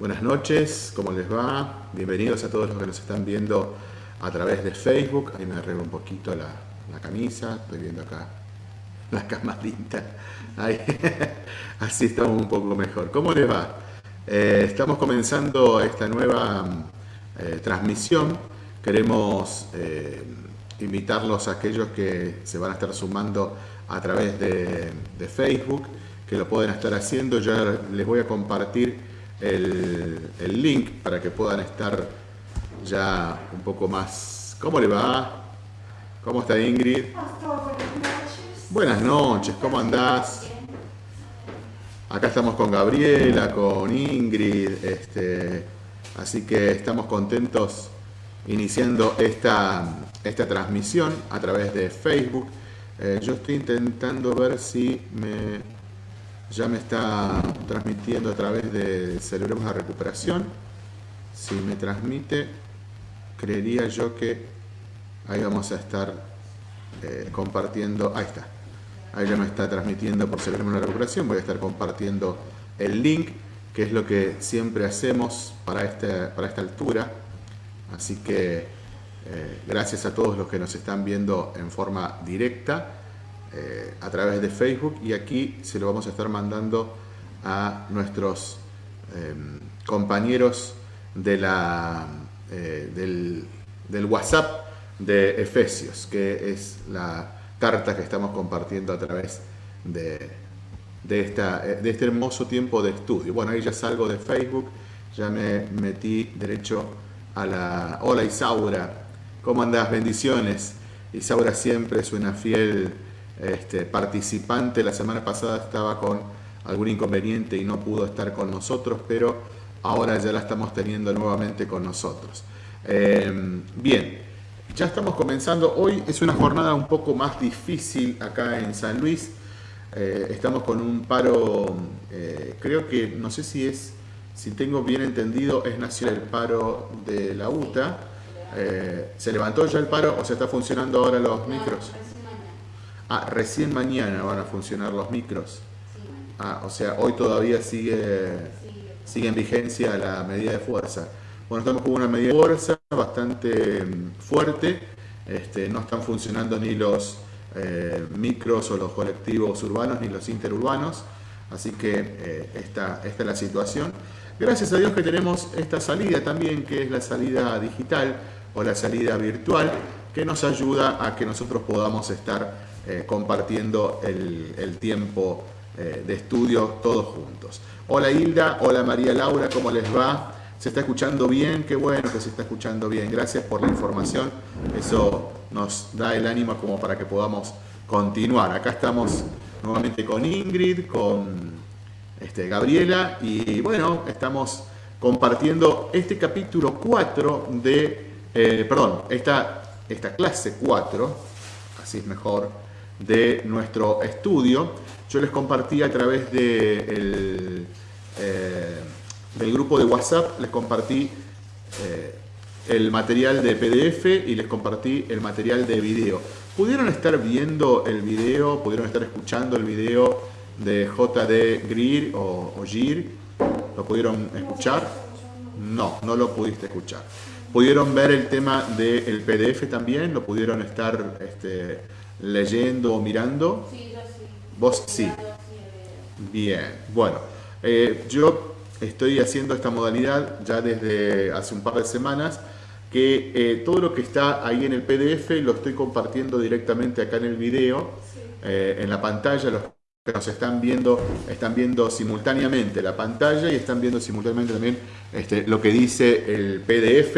Buenas noches, ¿cómo les va? Bienvenidos a todos los que nos están viendo a través de Facebook. Ahí me arreglo un poquito la, camisa, estoy viendo acá la camarita. Ahí. Así estamos un poco mejor. ¿Cómo les va? Eh, estamos comenzando esta nueva eh, transmisión. Queremos eh, invitarlos a aquellos que se van a estar sumando a través de, de Facebook, que lo pueden estar haciendo. Ya les voy a compartir el, link para que puedan estar ya un poco más... ¿Cómo le va? ¿Cómo está Ingrid? Buenas noches, ¿cómo andás? Acá estamos con Gabriela, con Ingrid, este, así que estamos contentos iniciando esta, esta transmisión a través de Facebook. Eh, yo estoy intentando ver si me ya me está transmitiendo a través de Celebremos la Recuperación. Si me transmite, creería yo que ahí vamos a estar eh, compartiendo. Ahí está. Ahí ya me está transmitiendo por Celebremos la Recuperación. Voy a estar compartiendo el link, que es lo que siempre hacemos para, este, para esta altura. Así que eh, gracias a todos los que nos están viendo en forma directa. Eh, a través de Facebook y aquí se lo vamos a estar mandando a nuestros em, compañeros de la, eh, del, WhatsApp de Efesios, que es la carta que estamos compartiendo a través de, de, esta, eh, de este hermoso tiempo de estudio. Bueno, ahí ya salgo de Facebook, ya me metí derecho a la... Hola Isaura, ¿cómo andas? Bendiciones. Isaura siempre es una fiel este, participante la semana pasada estaba con algún inconveniente y no pudo estar con nosotros, pero ahora ya la estamos teniendo nuevamente con nosotros. Em, bien, ya estamos comenzando. Hoy es una jornada un poco más difícil acá en San Luis. Eh, estamos con un paro, eh, creo que, no sé si es, si tengo bien entendido, es nacional el paro de la UTA. Eh, ¿Se levantó ya el paro o se está funcionando ahora los micros? Ah, recién mañana van a funcionar los micros. Ah, o sea, hoy todavía sigue, sigue en vigencia la medida de fuerza. Bueno, estamos con una medida de fuerza bastante mm, fuerte. Este, no están funcionando ni los eh, micros o los colectivos urbanos ni los interurbanos. Así que eh, esta, esta es la situación. Gracias a Dios que tenemos esta salida también, que es la salida digital o la salida virtual, que nos ayuda a que nosotros podamos estar eh, compartiendo el, tiempo eh, de estudio todos juntos. Hola Hilda, hola María Laura, ¿cómo les va? ¿Se está escuchando bien? Qué bueno que se está escuchando bien. Gracias por la información. Eso nos da el ánimo como para que podamos continuar. Acá estamos nuevamente con Ingrid, con este, Gabriela y bueno, estamos compartiendo este capítulo 4 de, eh, perdón, esta, esta clase 4, así es mejor, de nuestro estudio. Yo les compartí a través de eh, del grupo de WhatsApp, les compartí eh, el material de PDF y les compartí el material de video. ¿Pudieron estar viendo el video? ¿Pudieron estar escuchando el video de JD Greer o, o Gir? ¿Lo pudieron escuchar? No, no lo pudiste escuchar. ¿Pudieron ver el tema del PDF también? ¿Lo pudieron estar este, leyendo o mirando? Sí, yo sí. ¿Vos sí? Bien, bueno, eh, yo estoy haciendo esta modalidad ya desde hace un par de semanas, que eh, todo lo que está ahí en el PDF lo estoy compartiendo directamente acá en el video, eh, en la pantalla, los que nos están viendo, están viendo simultáneamente la pantalla y están viendo simultáneamente también este, lo que dice el PDF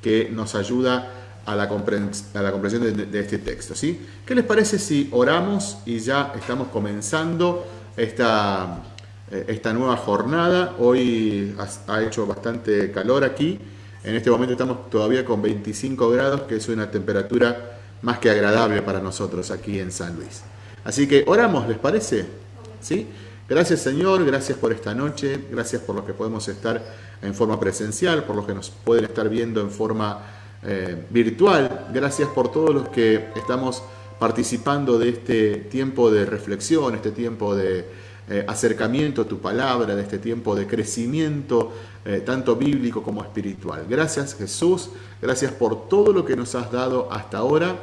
que nos ayuda a la, comprensión de, este texto. ¿sí? ¿Qué les parece si oramos y ya estamos comenzando esta, eh, esta nueva jornada? Hoy ha, hecho bastante calor aquí. En este momento estamos todavía con 25 grados, que es una temperatura más que agradable para nosotros aquí en San Luis. Así que oramos, ¿les parece? ¿Sí? Gracias Señor, gracias por esta noche, gracias por los que podemos estar en forma presencial, por los que nos pueden estar viendo en forma eh, virtual. Gracias por todos los que estamos participando de este tiempo de reflexión, este tiempo de, eh, acercamiento a tu palabra, de este tiempo de crecimiento, eh, tanto bíblico como espiritual. Gracias Jesús, gracias por todo lo que nos has dado hasta ahora.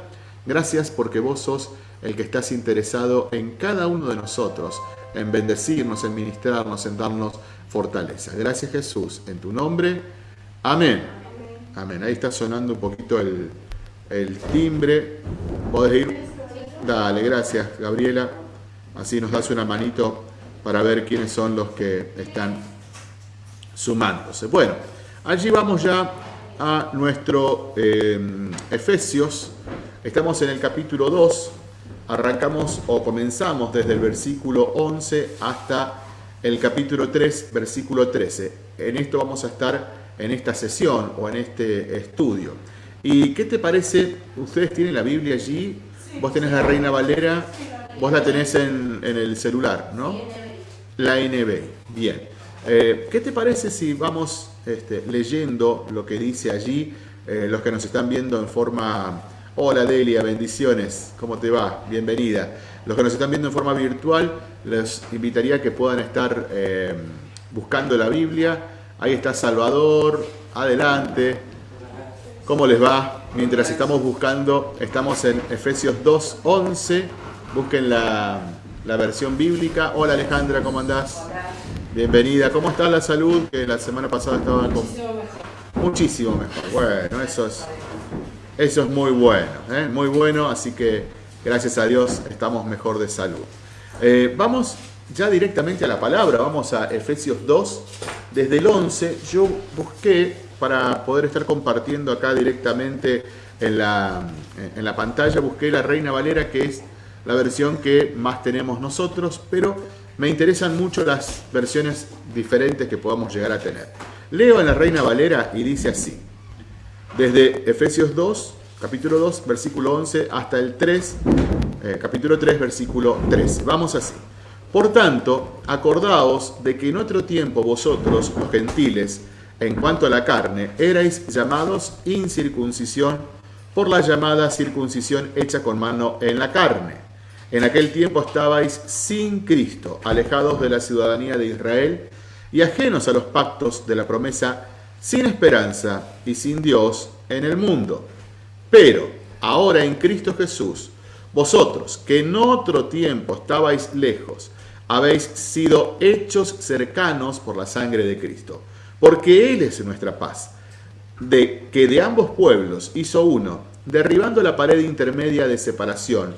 Gracias porque vos sos el que estás interesado en cada uno de nosotros, en bendecirnos, en ministrarnos, en darnos fortaleza. Gracias Jesús, en tu nombre. Amén. Amén. Ahí está sonando un poquito el, timbre. ¿Podés ir? Dale, gracias Gabriela. Así nos das una manito para ver quiénes son los que están sumándose. Bueno, allí vamos ya a nuestro eh, Efesios. Estamos en el capítulo 2. Arrancamos o comenzamos desde el versículo 11 hasta el capítulo 3, versículo 13. En esto vamos a estar en esta sesión o en este estudio. ¿Y qué te parece? Ustedes tienen la Biblia allí, vos tenés la Reina Valera, vos la tenés en, en el celular, ¿no? La NB. Bien. Eh, ¿Qué te parece si vamos este, leyendo lo que dice allí? Eh, los que nos están viendo en forma... Hola Delia, bendiciones. ¿Cómo te va? Bienvenida. Los que nos están viendo en forma virtual, les invitaría a que puedan estar eh, buscando la Biblia. Ahí está Salvador. Adelante. ¿Cómo les va? Mientras estamos buscando, estamos en Efesios 2.11. Busquen la, la versión bíblica. Hola Alejandra, ¿cómo andás? Bienvenida. ¿Cómo está la salud? Que la semana pasada estaba con... Muchísimo mejor. Bueno, eso es, eso es muy bueno, ¿eh? muy bueno, así que gracias a Dios estamos mejor de salud. Eh, vamos ya directamente a la palabra, vamos a Efesios 2, desde el 11, yo busqué para poder estar compartiendo acá directamente en la, en la pantalla, busqué la Reina Valera que es la versión que más tenemos nosotros, pero me interesan mucho las versiones diferentes que podamos llegar a tener. Leo en la Reina Valera y dice así, desde Efesios 2, capítulo 2, versículo 11, hasta el 3, eh, capítulo 3, versículo 13. Vamos así. Por tanto, acordaos de que en otro tiempo vosotros, los gentiles, en cuanto a la carne, erais llamados incircuncisión por la llamada circuncisión hecha con mano en la carne en aquel tiempo estabais sin Cristo, alejados de la ciudadanía de Israel y ajenos a los pactos de la promesa, sin esperanza y sin Dios en el mundo. Pero ahora en Cristo Jesús, vosotros que en otro tiempo estabais lejos, habéis sido hechos cercanos por la sangre de Cristo, porque Él es nuestra paz, de que de ambos pueblos hizo uno, derribando la pared intermedia de separación,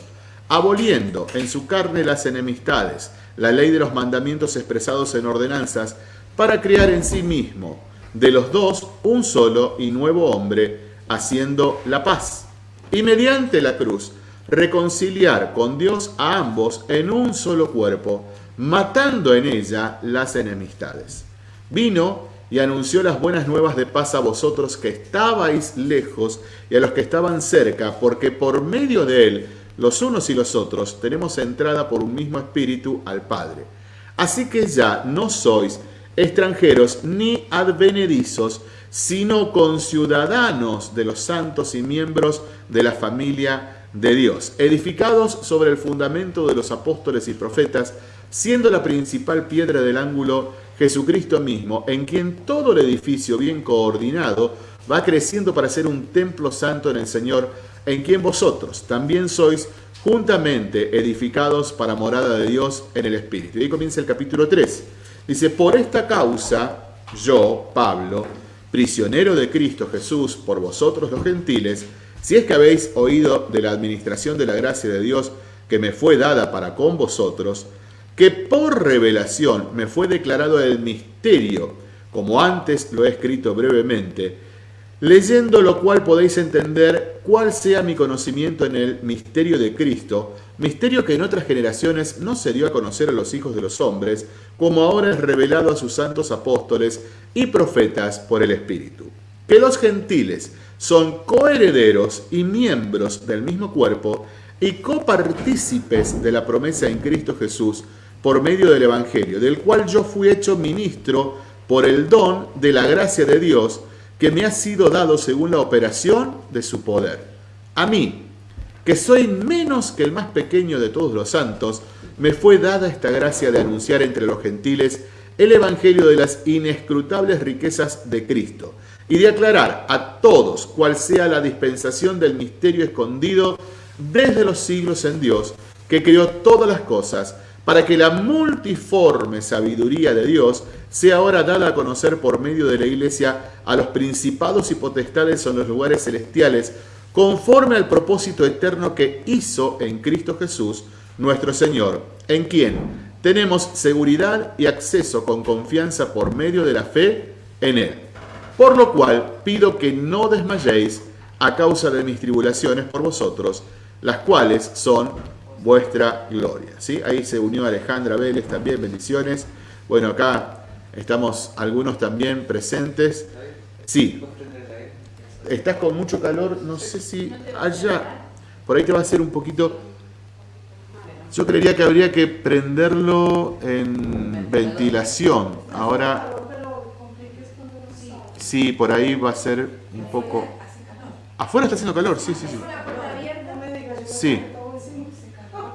aboliendo en su carne las enemistades, la ley de los mandamientos expresados en ordenanzas, para crear en sí mismo de los dos un solo y nuevo hombre, haciendo la paz. Y mediante la cruz, reconciliar con Dios a ambos en un solo cuerpo, matando en ella las enemistades. Vino y anunció las buenas nuevas de paz a vosotros que estabais lejos y a los que estaban cerca, porque por medio de él los unos y los otros tenemos entrada por un mismo espíritu al Padre. Así que ya no sois extranjeros ni advenedizos, sino conciudadanos de los santos y miembros de la familia de Dios, edificados sobre el fundamento de los apóstoles y profetas, siendo la principal piedra del ángulo Jesucristo mismo, en quien todo el edificio bien coordinado va creciendo para ser un templo santo en el Señor, en quien vosotros también sois juntamente edificados para morada de Dios en el Espíritu. Y ahí comienza el capítulo 3. Dice, por esta causa, yo, Pablo, prisionero de Cristo Jesús, por vosotros los gentiles, si es que habéis oído de la administración de la gracia de Dios que me fue dada para con vosotros, que por revelación me fue declarado el misterio, como antes lo he escrito brevemente, leyendo lo cual podéis entender cuál sea mi conocimiento en el misterio de Cristo, misterio que en otras generaciones no se dio a conocer a los hijos de los hombres, como ahora es revelado a sus santos apóstoles y profetas por el Espíritu. Que los gentiles son coherederos y miembros del mismo cuerpo y copartícipes de la promesa en Cristo Jesús por medio del Evangelio, del cual yo fui hecho ministro por el don de la gracia de Dios, que me ha sido dado según la operación de su poder. A mí, que soy menos que el más pequeño de todos los santos, me fue dada esta gracia de anunciar entre los gentiles el Evangelio de las inescrutables riquezas de Cristo y de aclarar a todos cuál sea la dispensación del misterio escondido desde los siglos en Dios, que creó todas las cosas, para que la multiforme sabiduría de Dios sea ahora dada a conocer por medio de la Iglesia a los principados y potestades en los lugares celestiales, conforme al propósito eterno que hizo en Cristo Jesús, nuestro Señor, en quien tenemos seguridad y acceso con confianza por medio de la fe en Él. Por lo cual pido que no desmayéis a causa de mis tribulaciones por vosotros, las cuales son vuestra gloria. ¿sí? Ahí se unió Alejandra Vélez también, bendiciones. Bueno, acá estamos algunos también presentes. Sí. Estás con mucho calor, no sé si allá, por ahí te va a hacer un poquito... Yo creería que habría que prenderlo en ventilación. Ahora, sí, por ahí va a ser un poco... Afuera está haciendo calor, sí, sí, sí. Sí.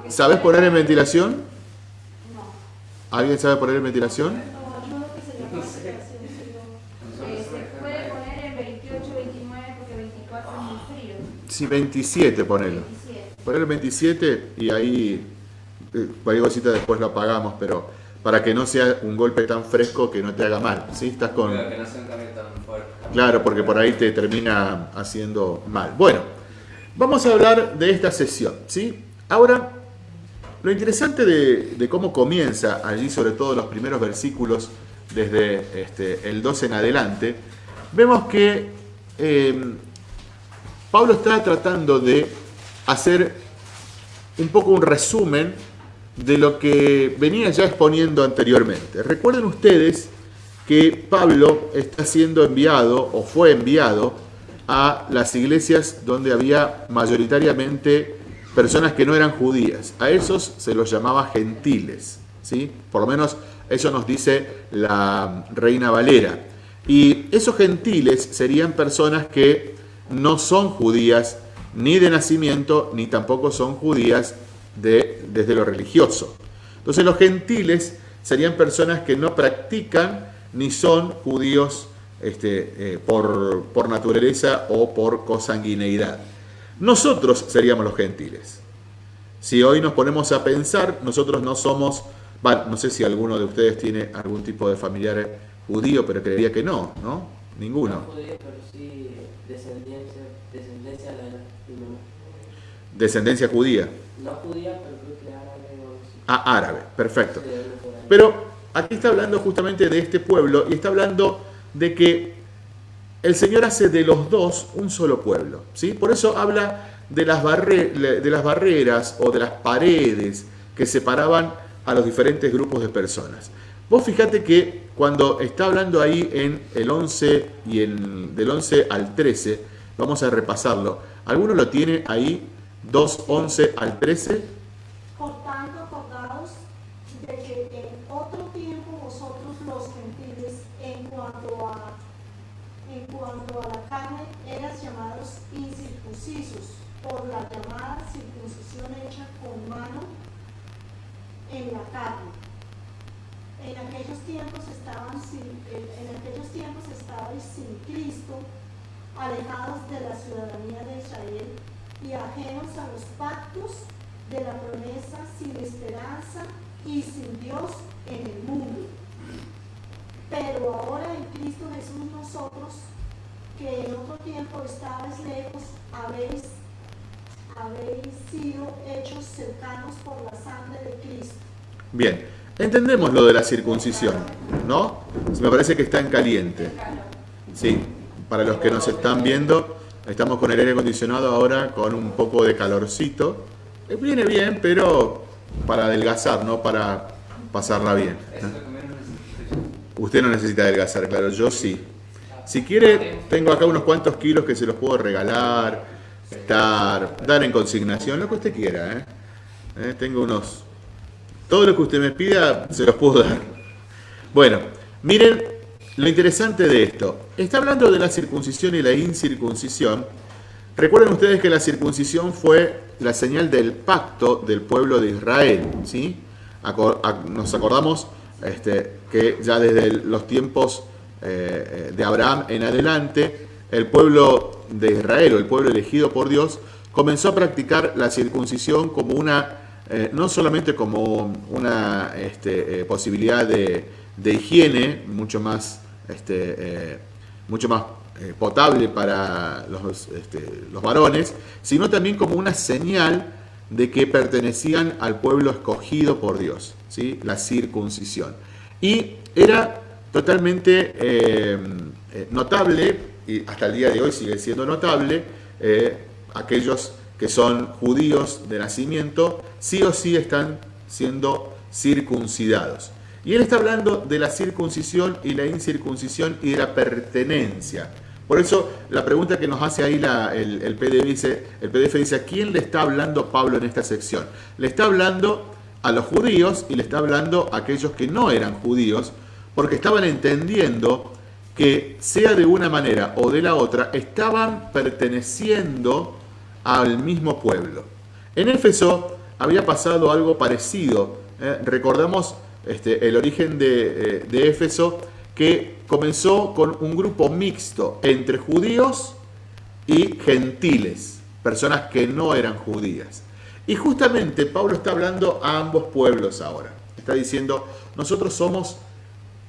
¿Sabes poner en ventilación? ¿Alguien sabe poner en ventilación? Sí, 27 ponelo. Poner el 27 y ahí eh, cualquier cosita después lo apagamos, pero para que no sea un golpe tan fresco que no te haga mal. ¿sí? Estás con... Claro, porque por ahí te termina haciendo mal. Bueno, vamos a hablar de esta sesión. ¿sí? Ahora lo interesante de, cómo comienza allí, sobre todo los primeros versículos, desde este, el 12 en adelante, vemos que em, Pablo está tratando de hacer un poco un resumen de lo que venía ya exponiendo anteriormente. Recuerden ustedes que Pablo está siendo enviado o fue enviado a las iglesias donde había mayoritariamente personas que no eran judías. A esos se los llamaba gentiles, ¿sí? Por lo menos eso nos dice la Reina Valera. Y esos gentiles serían personas que no son judías ni de nacimiento, ni tampoco son judías de, desde lo religioso. Entonces los gentiles serían personas que no practican ni son judíos este, eh, por, por naturaleza o por consanguineidad. Nosotros seríamos los gentiles. Si hoy nos ponemos a pensar, nosotros no somos, no sé si alguno de ustedes tiene algún tipo de familiar judío, pero creería que no, ¿no? Ninguno. No judío, pero sí descendencia, descendencia Descendencia judía. No judía, pero creo que árabe. Ah, árabe, perfecto. Pero aquí está hablando justamente de este pueblo y está hablando de que el Señor hace de los dos un solo pueblo. ¿sí? Por eso habla de las, barreras o de las paredes que separaban a los diferentes grupos de personas. Vos fíjate que cuando está hablando ahí en el 11 y en, del 11 al 13, vamos a repasarlo. ¿Alguno lo tiene ahí? 2, 11 al 13. por la llamada circuncisión hecha con mano en la carne. En aquellos tiempos estaban sin, en aquellos tiempos estaban sin Cristo, alejados de la ciudadanía de Israel y ajenos a los pactos de la promesa, sin esperanza y sin Dios en el mundo. Pero ahora en Cristo Jesús nosotros, que en otro tiempo estabais lejos, habéis habéis sido hechos cercanos por la sangre de Cristo. Bien, entendemos lo de la circuncisión, ¿no? Me parece que está en caliente. Sí, para los que nos están viendo, estamos con el aire acondicionado ahora con un poco de calorcito. Eh, viene bien, pero para adelgazar, no para pasarla bien. Usted no necesita adelgazar, claro, yo sí. Si quiere, tengo acá unos cuantos kilos que se los puedo regalar estar, dar en consignación, lo que usted quiera. ¿eh? ¿Eh? Tengo unos... Todo lo que usted me pida, se los puedo dar. Bueno, miren lo interesante de esto. Está hablando de la circuncisión y la incircuncisión Recuerden ustedes que la circuncisión fue la señal del pacto del pueblo de Israel. ¿sí? nos acordamos este, que ya desde los tiempos eh, de Abraham en adelante, el pueblo de Israel o el pueblo elegido por Dios comenzó a practicar la circuncisión como una, eh, no solamente como una este, eh, posibilidad de, higiene mucho más, este, mucho más potable para los, este, los varones, sino también como una señal de que pertenecían al pueblo escogido por Dios, ¿sí? la circuncisión. Y era totalmente eh, eh, notable, y hasta el día de hoy sigue siendo notable, eh, aquellos que son judíos de nacimiento, sí o sí están siendo circuncidados. Y él está hablando de la circuncisión y la incircuncisión y de la pertenencia. Por eso la pregunta que nos hace ahí el, PDF dice, el PDF dice, ¿a quién le está hablando Pablo en esta sección? Le está hablando a los judíos y le está hablando a aquellos que no eran judíos, porque estaban entendiendo que sea de una manera o de la otra, estaban perteneciendo al mismo pueblo. En Éfeso había pasado algo parecido. ¿eh? recordamos este, el origen de, eh, de Éfeso, que comenzó con un grupo mixto entre judíos y gentiles, personas que no eran judías. Y justamente Pablo está hablando a ambos pueblos ahora. Está diciendo, nosotros somos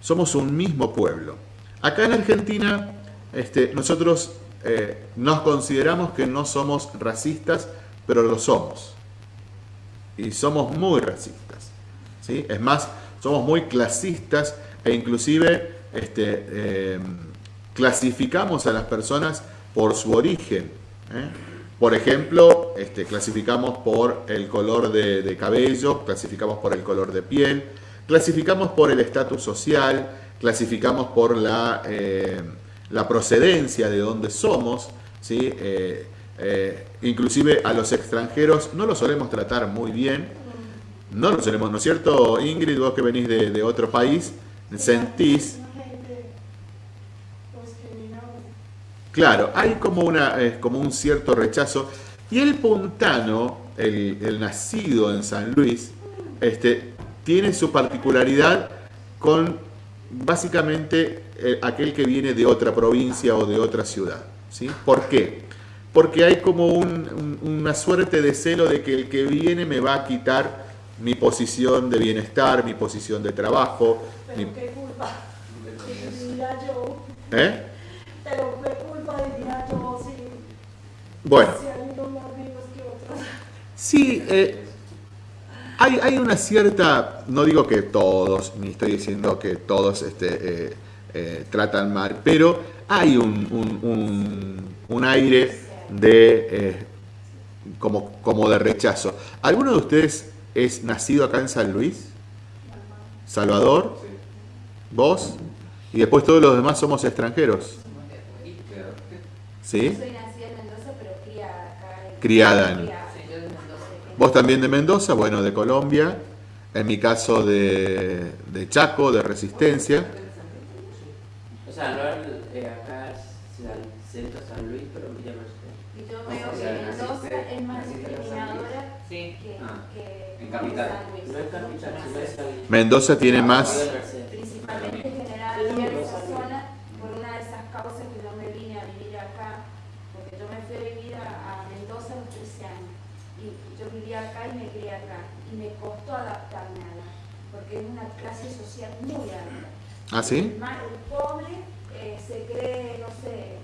somos un mismo pueblo. Acá en Argentina, este, nosotros eh, nos consideramos que no somos racistas, pero lo somos. Y somos muy racistas. ¿sí? Es más, somos muy clasistas e inclusive este, em, clasificamos a las personas por su origen. ¿eh? Por ejemplo, este, clasificamos por el color de cabello, clasificamos por el color de piel, Clasificamos por el estatus social, clasificamos por la, eh, la, procedencia de donde somos, ¿sí? Eh, eh, inclusive a los extranjeros no los solemos tratar muy bien, no lo solemos, ¿no es cierto Ingrid? Vos que venís de, otro país, sentís... Claro, hay como, una, como un cierto rechazo. Y el puntano, el, el nacido en San Luis, este, tiene su particularidad con básicamente eh, aquel que viene de otra provincia o de otra ciudad. ¿sí? ¿Por qué? Porque hay como una suerte de celo de que el que viene me va a quitar mi posición de bienestar, mi posición de trabajo. Pero qué culpa, diría yo. ¿Eh? Pero qué culpa diría yo si, bueno. si hay unos más vivos que otros. Sí, eh, hay, una cierta, no digo que todos, ni estoy diciendo que todos este, eh, eh, tratan mal, pero hay un, aire de eh, como, como de rechazo. ¿Alguno de ustedes es nacido acá en San Luis? ¿Salvador? ¿Vos? Y después todos los demás somos extranjeros. ¿Sí? Soy nacida en Mendoza, pero criada acá. Criada en... Vos también de Mendoza, bueno, de Colombia. En mi caso de, de Chaco, de Resistencia. O sea, no eh, acá es centro San Luis, pero me llama usted. Y yo veo que Mendoza es más discriminadora sí. que, ah. que en capital. San Luis. No es capital, sino es San Luis. Mendoza tiene más... Principalmente general, esa zona, por una de esas causas que yo me vine a vivir acá, porque yo me fui a vivir a, a Mendoza a los 13 años yo vivía acá y me crié acá y me costó adaptarme a la, porque es una clase social muy alta. ¿Ah, sí? El, pobre eh, se cree, no sé,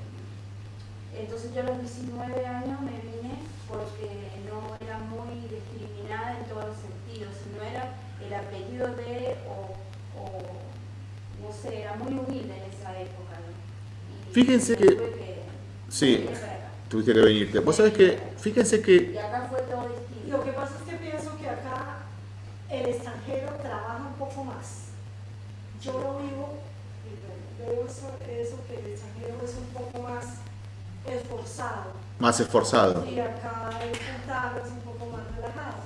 entonces yo a los 19 años me vine porque no era muy discriminada en todos los sentidos, no era el apellido de, o, no sé, era muy humilde en esa época. Fíjense que, sí, tuviste que venirte. Vos sabés que, fíjense que... Y acá fue todo Lo que pasa es que pienso que acá el extranjero trabaja un poco más. Yo lo vivo y veo eso, que el extranjero es un poco más esforzado. Más esforzado. Y acá el puntano es un poco más relajado.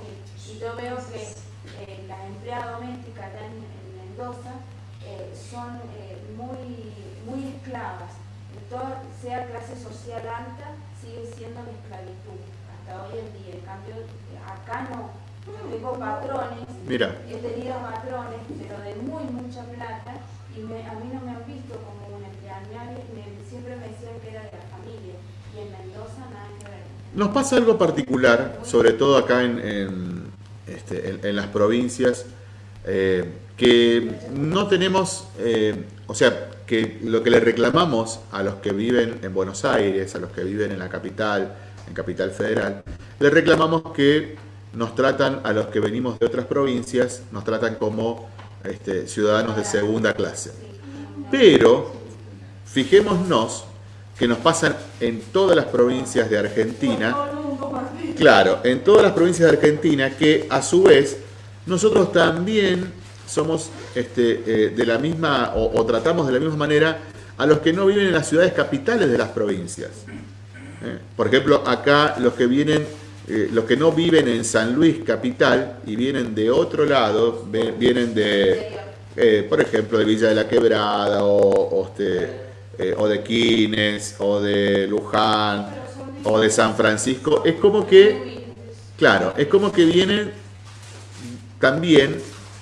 Y yo veo que eh, las empleadas domésticas acá en, Mendoza eh, son eh, muy, muy esclavas toda, sea clase social alta, sigue siendo la esclavitud hasta hoy en día. En cambio, acá no. Yo tengo patrones, Mira, he tenido patrones, pero de muy mucha plata, y me- a mí no me han visto como una empleada, me- me- siempre me decían que era de la familia, y en Mendoza nada que ver. nos pasa algo particular, sobre todo acá en, en, este, en- en las provincias, eh, que no tenemos, eh, o sea, que lo que le reclamamos a los que viven en Buenos Aires, a los que viven en la capital, en Capital Federal, le reclamamos que nos tratan a los que venimos de otras provincias, nos tratan como este, ciudadanos de segunda clase. Pero fijémonos que nos pasan en todas las provincias de Argentina, claro, en todas las provincias de Argentina, que a su vez nosotros también somos este, eh, de la misma, o, o tratamos de la misma manera a los que no viven en las ciudades capitales de las provincias. ¿eh? Por ejemplo, acá los que vienen, eh, los que no viven en San Luis capital y vienen de otro lado, vienen de, por ejemplo, de Villa de la Quebrada o, este, o de Quines o de Luján o de San Francisco, es como que, claro, es como que vienen también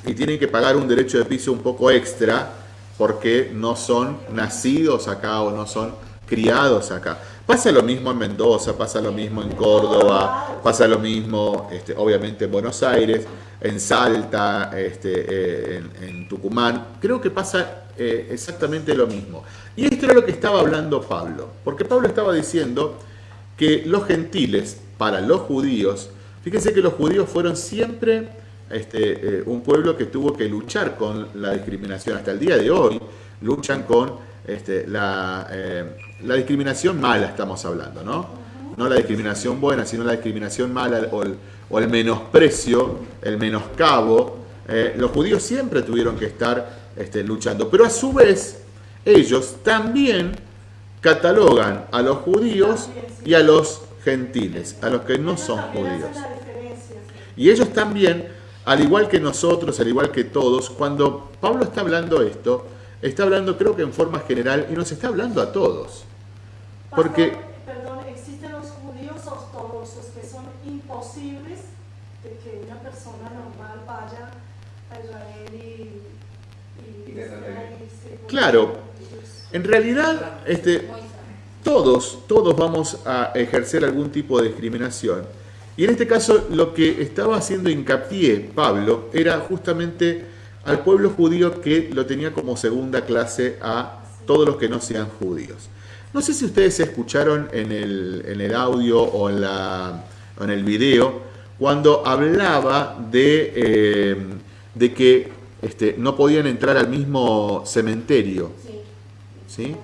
y tienen que pagar un derecho de piso un poco extra porque no son nacidos acá o no son criados acá. Pasa lo mismo en Mendoza, pasa lo mismo en Córdoba, pasa lo mismo este, obviamente en Buenos Aires, en Salta, este, eh, en, Tucumán. Creo que pasa eh, exactamente lo mismo. Y esto era lo que estaba hablando Pablo, porque Pablo estaba diciendo que los gentiles, para los judíos, fíjense que los judíos fueron siempre este, eh, un pueblo que tuvo que luchar con la discriminación. Hasta el día de hoy luchan con este, la, eh, la discriminación mala, estamos hablando, ¿no? No la discriminación buena, sino la discriminación mala o el, o el menosprecio, el menoscabo. Eh, los judíos siempre tuvieron que estar este, luchando, pero a su vez ellos también catalogan a los judíos y a los gentiles, a los que no son judíos. Y ellos también, al igual que nosotros, al igual que todos, cuando Pablo está hablando esto, está hablando creo que en forma general y nos está hablando a todos. Porque, perdón, existen los judíos ortodoxos que son imposibles de que una persona normal vaya a Israel y, y, Y desarrolle. y se- Claro. en realidad, este, todos, todos vamos a ejercer algún tipo de discriminación. Y en este caso lo que estaba haciendo hincapié Pablo era justamente al pueblo judío que lo tenía como segunda clase a todos los que no sean judíos. No sé si ustedes escucharon en el, en el audio o en, la, en el video cuando hablaba de, eh, de que este, no podían entrar al mismo cementerio. Sí.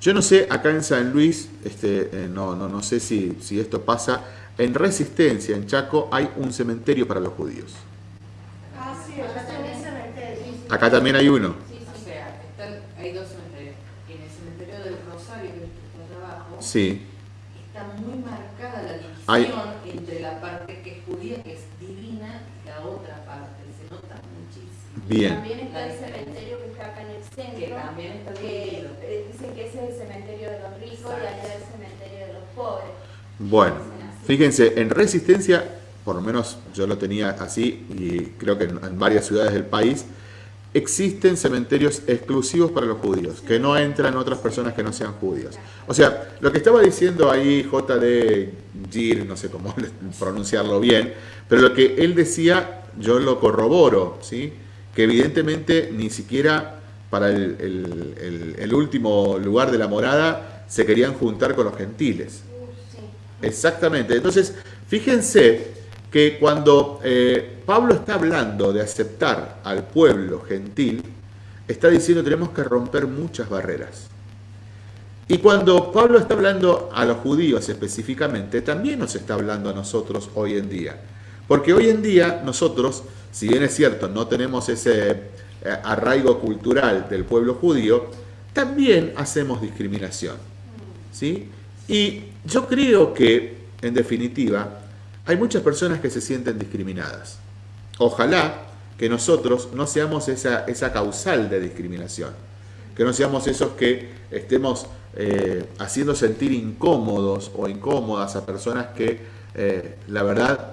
Yo no sé, acá en San Luis, este, eh, no, no, no sé si, si esto pasa. En Resistencia, en Chaco, hay un cementerio para los judíos. Ah, sí, ellos tienen cementerio. Acá también hay uno. Sí, O sea, están- hay dos cementerios. En el cementerio del Rosario, que está abajo, Sí. está muy marcada la división Hay- entre la parte que es judía, que es divina, y la otra parte. Se nota muchísimo. Bien. También está el cementerio que está acá en el centro. Que también está que, dividido. eh, dicen que ese es el cementerio de los ricos y allá el cementerio de los pobres. Bueno. Fíjense, en Resistencia, por lo menos yo lo tenía así, y creo que en, varias ciudades del país, existen cementerios exclusivos para los judíos, que no entran otras personas que no sean judíos. O sea, lo que estaba diciendo ahí JD Gir, no sé cómo pronunciarlo bien, pero lo que él decía, yo lo corroboro, ¿sí? Que evidentemente ni siquiera para el último lugar de la morada se querían juntar con los gentiles. Exactamente. Entonces, fíjense que cuando eh, Pablo está hablando de aceptar al pueblo gentil, está diciendo tenemos que romper muchas barreras. Y cuando Pablo está hablando a los judíos específicamente, también nos está hablando a nosotros hoy en día. Porque hoy en día nosotros, si bien es cierto, no tenemos ese eh, arraigo cultural del pueblo judío, también hacemos discriminación. ¿sí? Y yo creo que, en definitiva, hay muchas personas que se sienten discriminadas. Ojalá que nosotros no seamos esa, causal de discriminación. Que que no seamos esos que estemos eh, haciendo sentir incómodos o incómodas a personas que eh, la verdad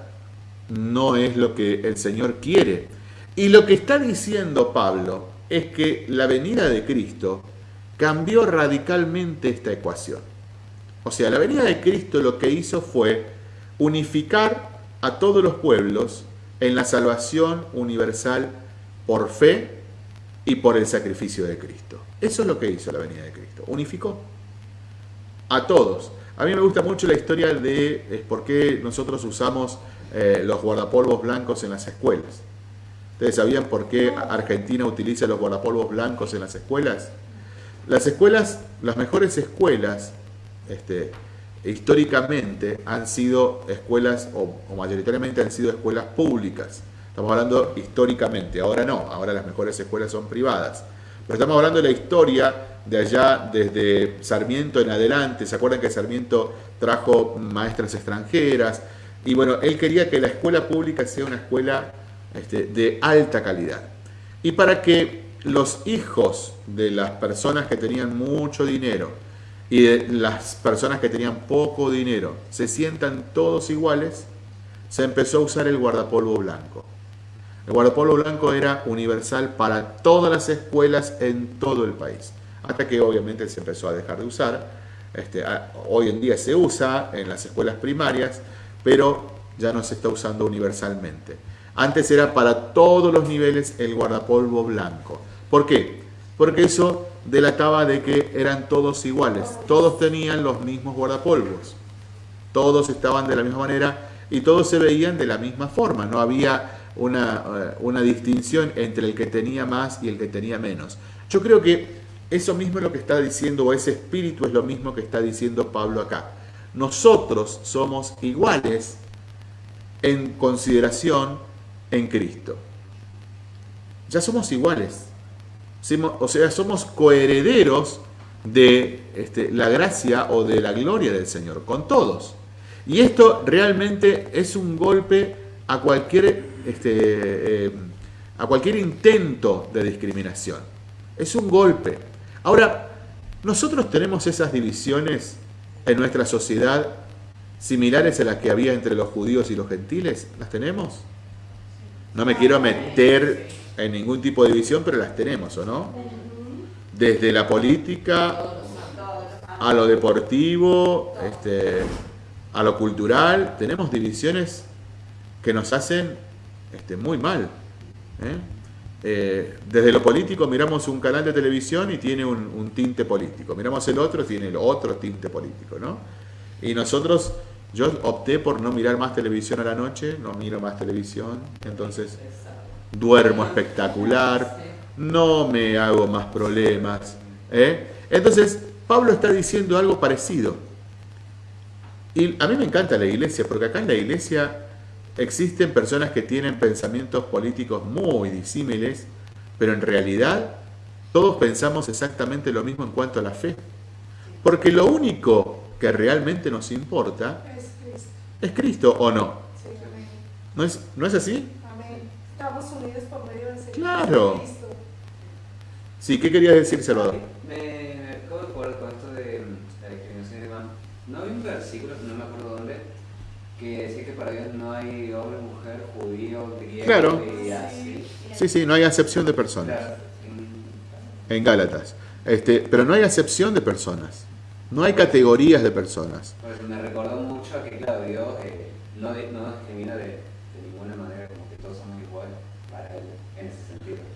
no es lo que el Señor quiere. Y lo que está diciendo Pablo es que la venida de Cristo cambió radicalmente esta ecuación. O sea, la venida de Cristo lo que hizo fue unificar a todos los pueblos en la salvación universal por fe y por el sacrificio de Cristo. Eso es lo que hizo la venida de Cristo. Unificó a todos. A mí me gusta mucho la historia de por qué nosotros usamos eh, los guardapolvos blancos en las escuelas. ¿Ustedes sabían por qué Argentina utiliza los guardapolvos blancos en las escuelas? Las escuelas, las mejores escuelas, este, históricamente han sido escuelas, o, mayoritariamente han sido escuelas públicas. Estamos hablando históricamente, ahora no, ahora las mejores escuelas son privadas. Pero estamos hablando de la historia de allá desde Sarmiento en adelante. ¿Se acuerdan que Sarmiento trajo maestras extranjeras? Y bueno, él quería que la escuela pública sea una escuela este, de alta calidad. Y para que los hijos de las personas que tenían mucho dinero, y las personas que tenían poco dinero se sientan todos iguales, se empezó a usar el guardapolvo blanco. El guardapolvo blanco era universal para todas las escuelas en todo el país, hasta que obviamente se empezó a dejar de usar. Este, hoy en día se usa en las escuelas primarias, pero ya no se está usando universalmente. Antes era para todos los niveles el guardapolvo blanco. ¿Por qué? Porque eso delataba de que eran todos iguales, todos tenían los mismos guardapolvos, todos estaban de la misma manera y todos se veían de la misma forma, no había una, eh, una distinción entre el que tenía más y el que tenía menos. Yo creo que eso mismo es lo que está diciendo, o ese espíritu es lo mismo que está diciendo Pablo acá. Nosotros somos iguales en consideración en Cristo. Ya somos iguales o sea, somos coherederos de este, la gracia o de la gloria del Señor, con todos. Y esto realmente es un golpe a cualquier, este, eh, a cualquier intento de discriminación. Es un golpe. Ahora, nosotros tenemos esas divisiones en nuestra sociedad similares a las que había entre los judíos y los gentiles. ¿Las tenemos? No me quiero meter en ningún tipo de división, pero las tenemos, ¿o no? Desde la política a lo deportivo, este, a lo cultural, tenemos divisiones que nos hacen este, muy mal. ¿eh? Eh, desde lo político miramos un canal de televisión y tiene un, tinte político, miramos el otro tiene el otro tinte político, ¿no? Y nosotros, yo opté por no mirar más televisión a la noche, no miro más televisión, entonces duermo espectacular, no me hago más problemas. ¿eh? Entonces, Pablo está diciendo algo parecido. Y a mí me encanta la iglesia, porque acá en la iglesia existen personas que tienen pensamientos políticos muy disímiles, pero en realidad todos pensamos exactamente lo mismo en cuanto a la fe. Porque lo único que realmente nos importa es Cristo, ¿o no? ¿No es, ¿No es así? Estamos unidos por medio del Señor claro. Sí, ¿qué querías decir, Salvador? Me, me acabo de acordar con esto de la discriminación de man. No hay un versículo, no me acuerdo dónde, que decía que para Dios no hay hombre, mujer, judío, griego claro. y así. Sí, sí, no hay acepción de personas. En Gálatas. Este, pero no hay acepción de personas. No hay categorías de personas. Pues me recordó mucho que, claro, Dios eh, no, no discrimina de,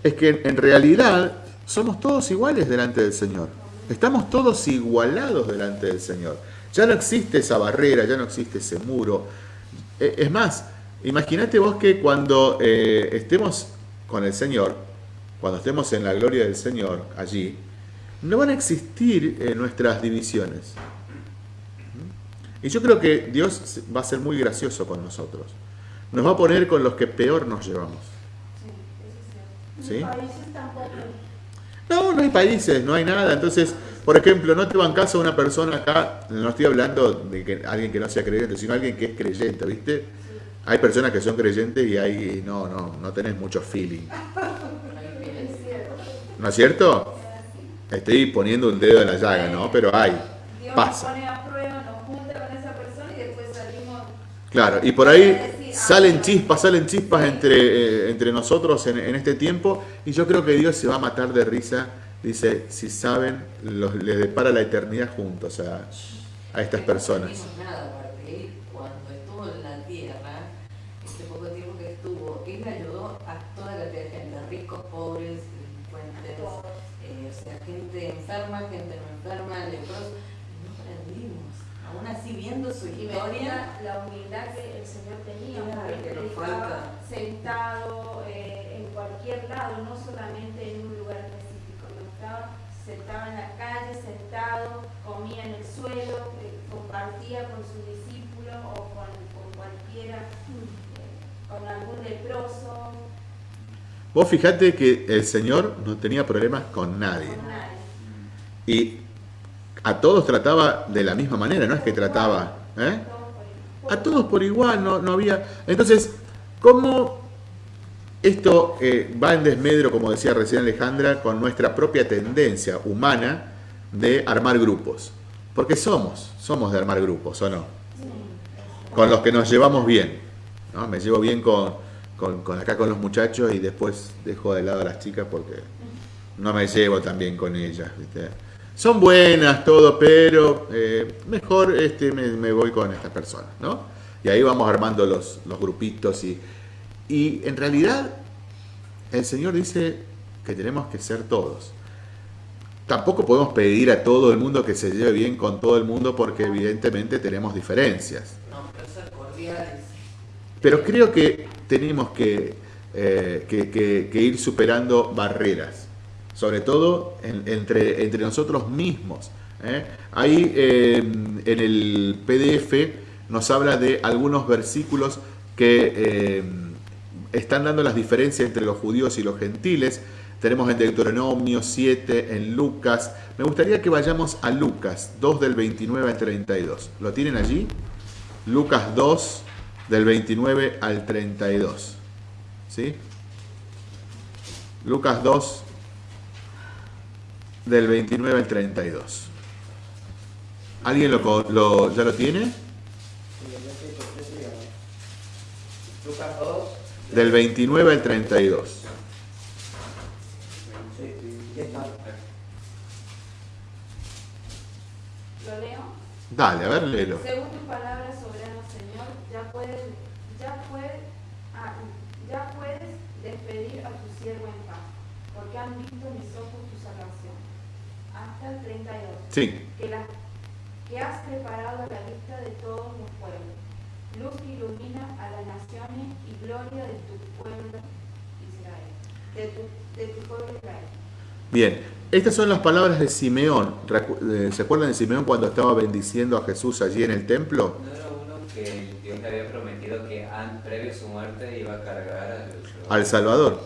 es que en realidad somos todos iguales delante del Señor. Estamos todos igualados delante del Señor. Ya no existe esa barrera, ya no existe ese muro. E, es más, imagínate vos que cuando eh, estemos con el Señor, cuando estemos en la gloria del Señor allí, no van a existir eh, nuestras divisiones. Y yo creo que Dios va a ser muy gracioso con nosotros. Nos va a poner con los que peor nos llevamos. ¿Sí? No, no hay países, no hay nada. Entonces, por ejemplo, no te van caso a una persona acá, no estoy hablando de que alguien que no sea creyente, sino alguien que es creyente, ¿viste? Hay personas que son creyentes y ahí no, no, no tenés mucho feeling. ¿No es cierto? Estoy poniendo un dedo en la llaga, ¿no? Pero hay, pasa. Claro, y por ahí salen chispas, salen chispas entre, eh, entre nosotros en, en este tiempo y yo creo que Dios se va a matar de risa. Dice, si saben, los, les depara la eternidad juntos a, a estas personas. No vimos nada, aparte, él cuando estuvo en la tierra, este poco tiempo que estuvo, él ayudó a toda la tierra, gente, ricos, pobres, delincuentes, o sea, gente enferma, gente no enferma, no aprendimos. Aún así, viendo su historia, veía la humildad que el Señor tenía, Claro, porque que nos estaba falta. sentado eh, en cualquier lado, no solamente en un lugar específico, no estaba sentado en la calle, sentado, comía en el suelo, eh, compartía con sus discípulos o con, con cualquiera, eh, con algún leproso, Vos fijate que el Señor no tenía problemas con nadie. con nadie. Y a todos trataba de la misma manera, no es que trataba. ¿eh? A todos por igual, no, no había. Entonces, ¿cómo esto eh, va en desmedro, como decía recién Alejandra, con nuestra propia tendencia humana de armar grupos? Porque somos, somos de armar grupos, ¿o no? Con los que nos llevamos bien. ¿no? Me llevo bien con, con- acá con los muchachos y después dejo de lado a las chicas porque no me llevo tan bien con ellas. ¿viste? Son buenas, todo, pero eh, mejor este, me, me voy con estas personas, ¿no? Y ahí vamos armando los, los grupitos y, y en realidad el Señor dice que tenemos que ser todos. Tampoco podemos pedir a todo el mundo que se lleve bien con todo el mundo porque evidentemente tenemos diferencias. no, pero ser cordiales. Pero creo que tenemos que, eh, que- que- que ir superando barreras, sobre todo en- entre, entre nosotros mismos. ¿eh? Ahí eh, en el PDF nos habla de algunos versículos que están dando las diferencias entre los judíos y los gentiles. Tenemos en Deuteronomio 7, en Lucas. Me gustaría que vayamos a Lucas 2 del 29 al 32. ¿Lo tienen allí? Lucas 2 del 29 al 32. ¿Sí? Lucas 2 del 29 al 32. ¿Alguien lo, lo- ya lo tiene? Lucas 2, Del 29 al 32. sí, ya está. ¿Lo leo? Dale, a ver, léelo. Según tu palabra, soberano Señor, ya puedes, ya puedes, ah, ya puedes despedir a tu siervo en paz, porque han visto mis ojos tu salvación. Hasta el 32. Sí, Que, la, que has preparado la vista de todos los pueblos, luz que ilumina a las naciones y gloria de tu pueblo Israel. De tu, de tu pueblo Israel. bien. Estas son las palabras de Simeón. Eh, ¿Se acuerdan de Simeón cuando estaba bendiciendo a Jesús allí en el templo? ¿No era uno que Dios le había prometido que previo a su muerte iba a cargar al Al Salvador.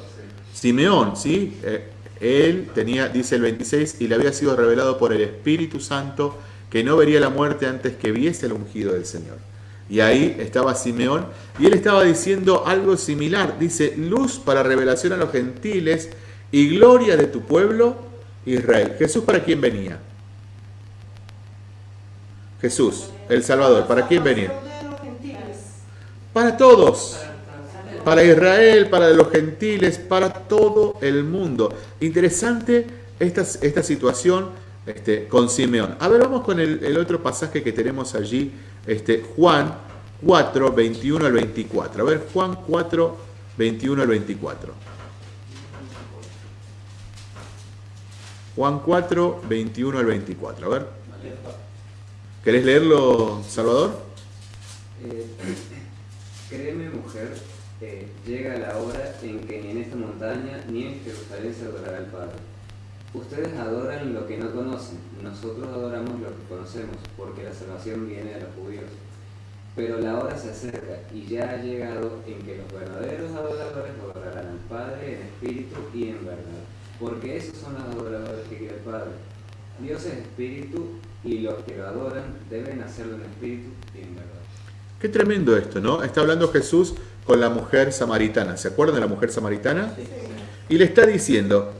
Sí. Simeón, ¿sí? Eh, él tenía, dice el 26, y le había sido revelado por el Espíritu Santo que no vería la muerte antes que viese el ungido del Señor. Y ahí estaba Simeón, y él estaba diciendo algo similar. Dice, luz para revelación a los gentiles y gloria de tu pueblo Israel. Jesús para quién venía? Jesús, el Salvador, ¿para quién venía? Para todos Para, para Israel, para los gentiles, para todo el mundo. Interesante esta, esta situación este, con Simeón. A ver, vamos con el, el otro pasaje que tenemos allí, este, Juan 4, 21 al 24. A ver, Juan 4, 21 al 24. Juan 4, 21 al 24. A ver, ¿querés leerlo, Salvador? Eh, créeme, mujer, llega la hora en que ni en esta montaña ni en Jerusalén se adorará al Padre. Ustedes adoran lo que no conocen, nosotros adoramos lo que conocemos, porque la salvación viene de los judíos. Pero la hora se acerca y ya ha llegado en que los verdaderos adoradores adorarán al Padre en espíritu y en verdad, porque esos son los adoradores que quiere el Padre. Dios es espíritu y los que lo adoran deben hacerlo en espíritu y en verdad. Qué tremendo esto, ¿no? Está hablando Jesús con la mujer samaritana. ¿Se acuerdan de la mujer samaritana? Y le está diciendo,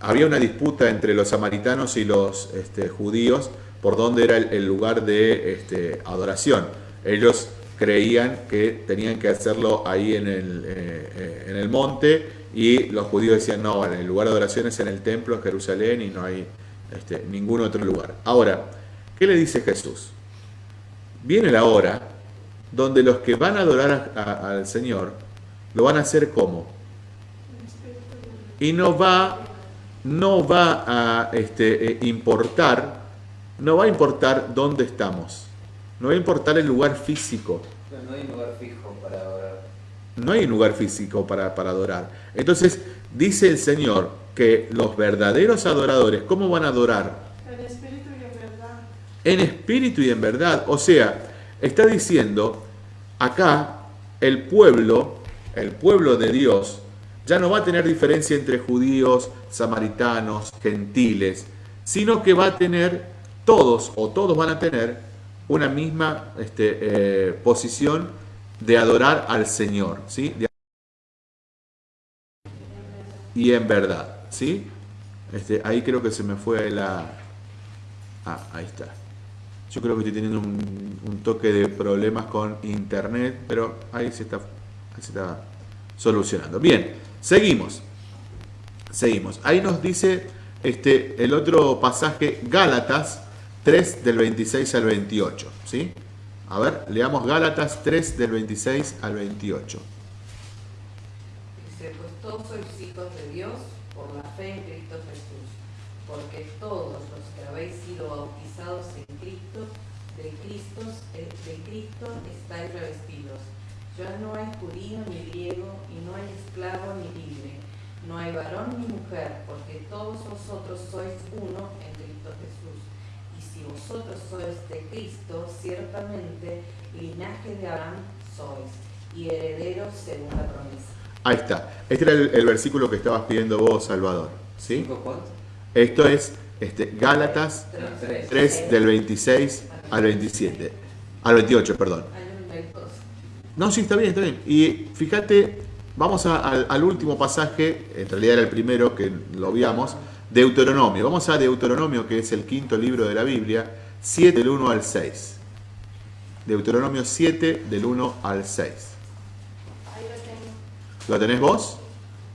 había una disputa entre los samaritanos y los este, judíos por dónde era el, el lugar de este, adoración. Ellos creían que tenían que hacerlo ahí en el, eh, eh, en el monte y los judíos decían, no, el lugar de adoración es en el templo, en Jerusalén y no hay este, ningún otro lugar. Ahora, ¿qué le dice Jesús? Viene la hora donde los que van a adorar al Señor lo van a hacer como. Y no va, no va a este, eh, importar, no va a importar dónde estamos. No va a importar el lugar físico. No hay lugar fijo. No hay un lugar físico para, para adorar. Entonces, dice el Señor que los verdaderos adoradores, ¿cómo van a adorar? En espíritu y en verdad. En espíritu y en verdad. O sea, está diciendo, acá el pueblo, el pueblo de Dios, ya no va a tener diferencia entre judíos, samaritanos, gentiles, sino que va a tener todos o todos van a tener una misma este, eh, posición de adorar al Señor, ¿sí? Y en verdad, ¿sí? Este, ahí creo que se me fue la... Ah, ahí está. Yo creo que estoy teniendo un, toque de problemas con internet, pero ahí se está, se está solucionando. Bien, seguimos. Seguimos. Ahí nos dice este, el otro pasaje, Gálatas 3 del 26 al 28. ¿sí? A ver, leamos Gálatas 3 del 26 al 28. Dice, pues todos sois hijos de Dios por la fe en Cristo Jesús, porque todos los que habéis sido bautizados en Cristo, de Cristo, eh, de Cristo estáis revestidos. Ya no hay judío ni griego, y no hay esclavo ni libre, no hay varón ni mujer, porque todos vosotros sois uno en Cristo Jesús. Si vosotros sois de Cristo, ciertamente linaje de Abraham sois, y herederos según la promesa. Ahí está. Este era el, el versículo que estabas pidiendo vos, Salvador. ¿sí? Esto es este, Gálatas Tres. 3 del 26 al 27. Al 28, perdón. No, sí, está bien, está bien. Y fíjate, vamos a- al, al último pasaje, en realidad era el primero que lo veíamos, Deuteronomio. Vamos a Deuteronomio, que es el quinto libro de la Biblia, 7 del 1 al 6. Deuteronomio 7 del 1 al 6. Ahí lo tengo. ¿Lo tenés vos?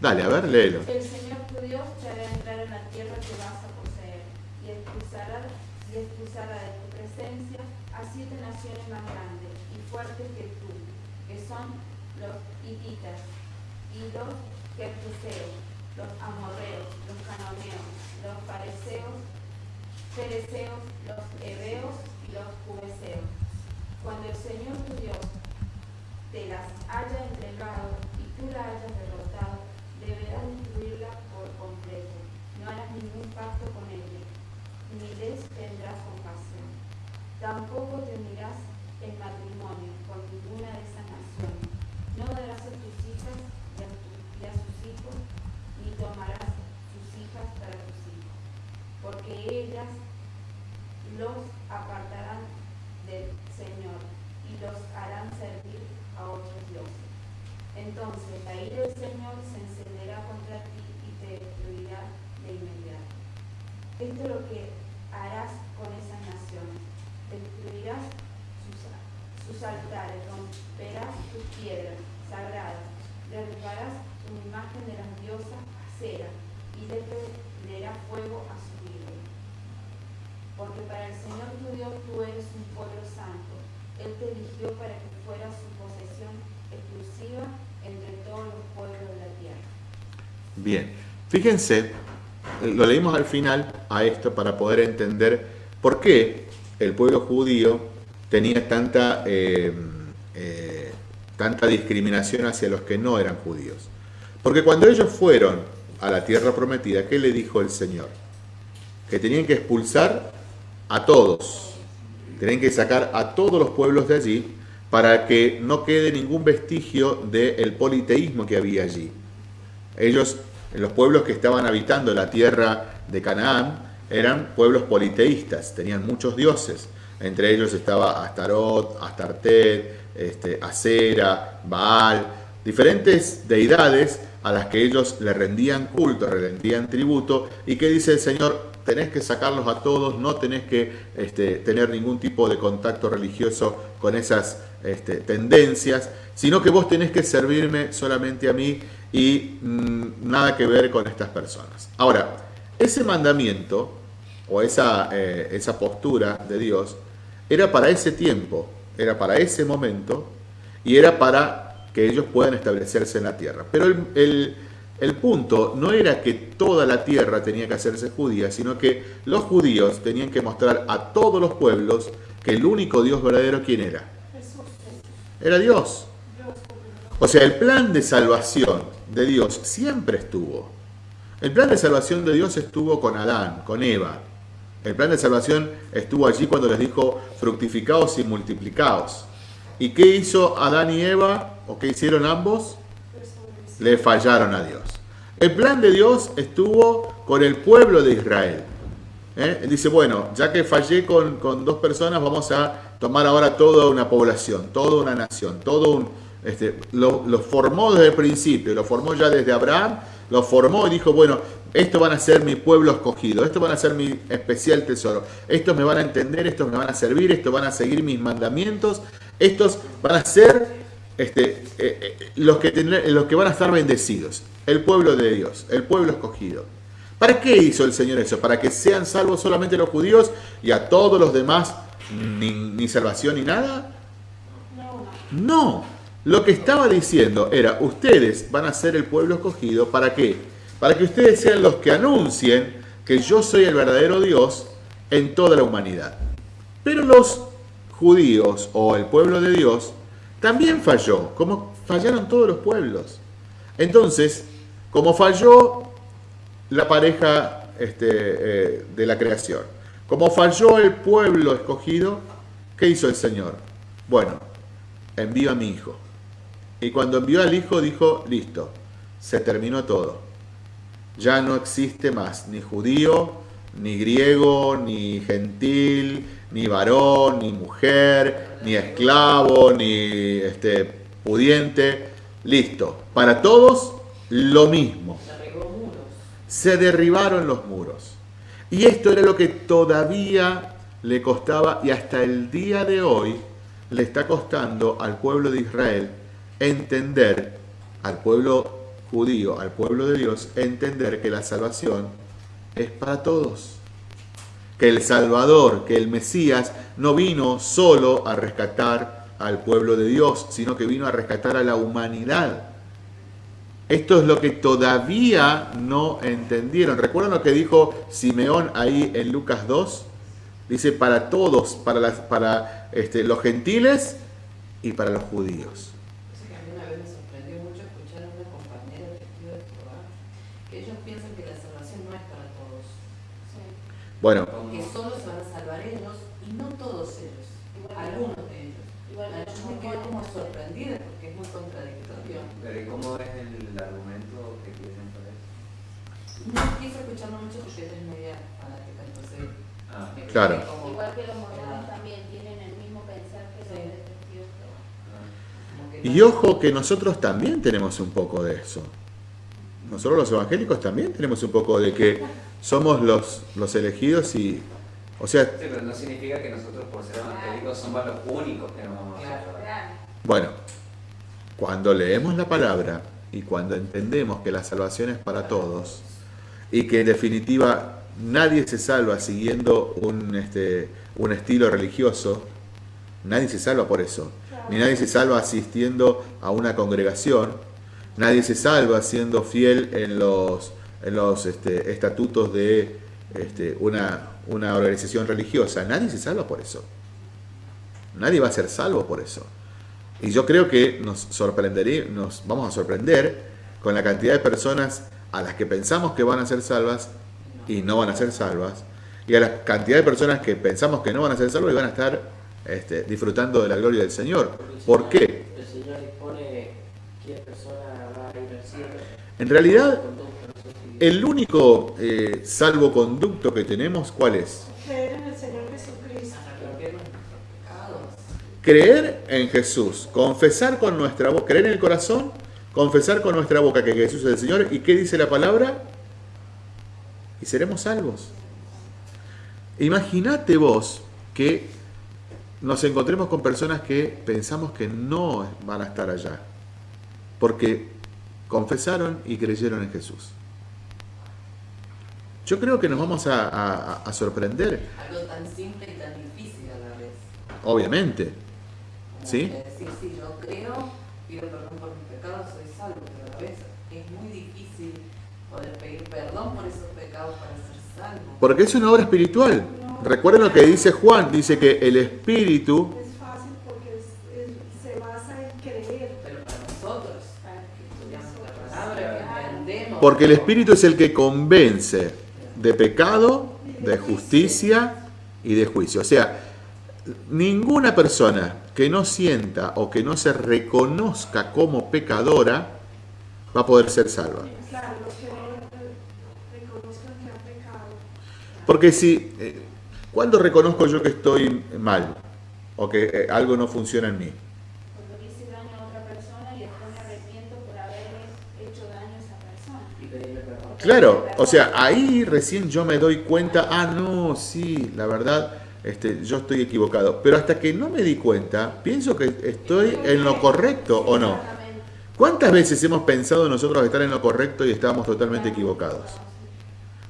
Dale, a ver, léelo. El Señor tu Dios te hará entrar en la tierra que vas a poseer y expulsará, y expulsará de tu presencia a siete naciones más grandes y fuertes que tú, que son los hititas y los gergeseos, los amorreos, los cananeos, los pareceos, fereceos, los heveos y los jubeseos. Cuando el Señor tu Dios te las haya entregado y tú la hayas derrotado, deberás destruirla por completo. No harás ningún pacto con ella, ni les tendrás compasión. Tampoco te unirás en matrimonio con ninguna de esas naciones. No darás a tus tomarás sus hijas para tus hijos, porque ellas los apartarán del Señor y los harán servir a otros dioses. Entonces la ira del Señor se encenderá contra ti y te destruirá de inmediato. Esto es lo que harás con esas naciones. Destruirás sus, sus altares, romperás sus piedras sagradas, derribarás su imagen de las diosas cera y le prenderás fuego a su ídolo. Porque para el Señor tu Dios tú eres un pueblo santo. Él te eligió para que fueras su posesión exclusiva entre todos los pueblos de la tierra. Bien, fíjense, lo leímos al final a esto para poder entender por qué el pueblo judío tenía tanta, eh, eh, tanta discriminación hacia los que no eran judíos. Porque cuando ellos fueron a la tierra prometida, ¿qué le dijo el Señor? Que tenían que expulsar a todos, tenían que sacar a todos los pueblos de allí para que no quede ningún vestigio del politeísmo que había allí. Ellos, los pueblos que estaban habitando la tierra de Canaán, eran pueblos politeístas, tenían muchos dioses. Entre ellos estaba Astarot, Astartet, este, Acera, Baal, diferentes deidades a las que ellos le rendían culto, le rendían tributo, y que dice el Señor, tenés que sacarlos a todos, no tenés que este, tener ningún tipo de contacto religioso con esas este, tendencias, sino que vos tenés que servirme solamente a mí y mm, nada que ver con estas personas. Ahora, ese mandamiento o eh, esa postura de Dios era para ese tiempo, era para ese momento y era para que ellos puedan establecerse en la tierra. Pero el, el punto no era que toda la tierra tenía que hacerse judía, sino que los judíos tenían que mostrar a todos los pueblos que el único Dios verdadero, ¿quién era? Era Dios. O sea, el plan de salvación de Dios siempre estuvo. El plan de salvación de Dios estuvo con Adán, con Eva. El plan de salvación estuvo allí cuando les dijo fructificaos y multiplicaos. ¿Y qué hizo Adán y Eva? ¿O qué hicieron ambos? Le fallaron a Dios. El plan de Dios estuvo con el pueblo de Israel. ¿Eh? Dice, bueno, ya que fallé con, dos personas, vamos a tomar ahora toda una población, toda una nación, todo un... Este, lo, lo formó desde el principio, lo formó ya desde Abraham, lo formó y dijo, bueno, estos van a ser mi pueblo escogido, estos van a ser mi especial tesoro, estos me van a entender, estos me van a servir, estos van a seguir mis mandamientos, estos van a ser este, eh, eh, los, que los que van a estar bendecidos, el pueblo de Dios, el pueblo escogido. ¿Para qué hizo el Señor eso? ¿Para que sean salvos solamente los judíos y a todos los demás ni, ni salvación ni nada? No. Lo que estaba diciendo era, ustedes van a ser el pueblo escogido, ¿para qué? para que ustedes sean los que anuncien que yo soy el verdadero Dios en toda la humanidad. Pero los judíos o el pueblo de Dios también falló, como fallaron todos los pueblos. Entonces, como falló la pareja este, eh, de la creación, como falló el pueblo escogido, ¿qué hizo el Señor? Bueno, envió a mi hijo. Y cuando envió al hijo dijo, listo, se terminó todo ya no existe más ni judío, ni griego, ni gentil, ni varón, ni mujer, ni esclavo, ni este, pudiente. Listo. Para todos lo mismo. Se derribaron los muros. Y esto era lo que todavía le costaba y hasta el día de hoy le está costando al pueblo de Israel entender, al pueblo judío, al pueblo de Dios, entender que la salvación es para todos. Que el Salvador, que el Mesías, no vino solo a rescatar al pueblo de Dios, sino que vino a rescatar a la humanidad. Esto es lo que todavía no entendieron. ¿Recuerdan lo que dijo Simeón ahí en Lucas 2? Dice para todos, para, este, los gentiles y para los judíos. Bueno. Que solo se van a salvar ellos y no todos ellos, algunos de ellos. Igual, yo me quedo como sorprendida porque es muy contradictorio. Pero ¿y cómo es el argumento que tienen para eso? No quise escucharlo mucho porque es media fanática, entonces... Ah, claro. Igual que los modernos también tienen el mismo pensar que los detectives. Ah. Y ojo que nosotros también tenemos un poco de eso. Nosotros los evangélicos también tenemos un poco de que somos los, los elegidos y... O sea, sí, pero no significa que nosotros por ser evangélicos somos los únicos que no vamos a salvar. Bueno, cuando leemos la palabra y cuando entendemos que la salvación es para todos y que en definitiva nadie se salva siguiendo un, este, un estilo religioso, nadie se salva por eso, ni nadie se salva asistiendo a una congregación, nadie se salva siendo fiel en los en los este, estatutos de este, una, una organización religiosa. Nadie se salva por eso. Nadie va a ser salvo por eso. Y yo creo que nos sorprendería, nos vamos a sorprender con la cantidad de personas a las que pensamos que van a ser salvas y no van a ser salvas, y a la cantidad de personas que pensamos que no van a ser salvas y van a estar este, disfrutando de la gloria del Señor. ¿Por qué? El Señor dispone qué persona va a ir al cielo. En realidad, el único eh, salvoconducto que tenemos, ¿cuál es? Creer en el Señor Jesucristo. Creer en Jesús, confesar con nuestra voz, creer en el corazón, confesar con nuestra boca que Jesús es el Señor. ¿Y qué dice la palabra? Y seremos salvos. Imagínate vos que nos encontremos con personas que pensamos que no van a estar allá, porque confesaron y creyeron en Jesús. Yo creo que nos vamos a, a- a sorprender, Algo tan simple y tan difícil a la vez. obviamente. Como ¿Sí? que decir, sí, yo creo, pido perdón por mis pecados, soy salvo, pero a la vez es muy difícil poder pedir perdón por esos pecados para ser salvo. Porque es una obra espiritual. Recuerden lo que dice Juan, dice que el Espíritu, Es fácil porque es- es- se basa en creer. Pero para nosotros, para que estudiamos la palabra, que entendemos. porque el Espíritu es el que convence de pecado, de justicia y de juicio. O sea, ninguna persona que no sienta o que no se reconozca como pecadora va a poder ser salva. Porque si, eh, ¿cuándo reconozco yo que estoy mal? O que eh, algo no funciona en mí. Cuando le hice daño a otra persona y después me arrepiento por haberle hecho daño a esa persona. Y pedirle perdón. Claro, o sea, ahí recién yo me doy cuenta, ah, no, sí, la verdad, este, yo estoy equivocado. Pero hasta que no me di cuenta, pienso que estoy en lo correcto o no. ¿Cuántas veces hemos pensado nosotros estar en lo correcto y estábamos totalmente equivocados?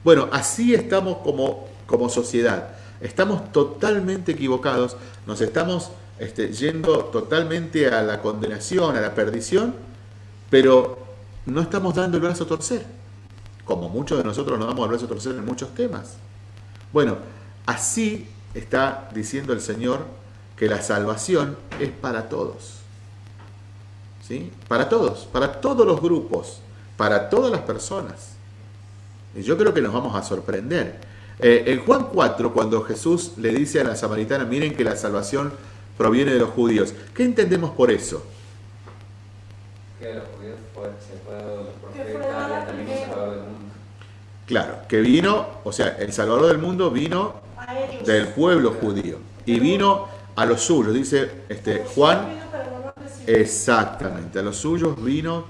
Bueno, así estamos como, como sociedad. Estamos totalmente equivocados, nos estamos este, yendo totalmente a la condenación, a la perdición, pero no estamos dando el brazo a torcer, como muchos de nosotros nos damos el brazo a torcer en muchos temas. Bueno, así está diciendo el Señor que la salvación es para todos. ¿Sí? Para todos, para todos los grupos, para todas las personas. Y yo creo que nos vamos a sorprender. Eh, en Juan 4, cuando Jesús le dice a la samaritana, miren que la salvación proviene de los judíos, ¿qué entendemos por eso? Que judíos fue, se fue dado los Que fue profetas dada y también primero. se fue del mundo. Claro, que vino, o sea, el Salvador del mundo vino del pueblo judío y vino a los suyos, dice este, Juan. Exactamente, a los suyos vino,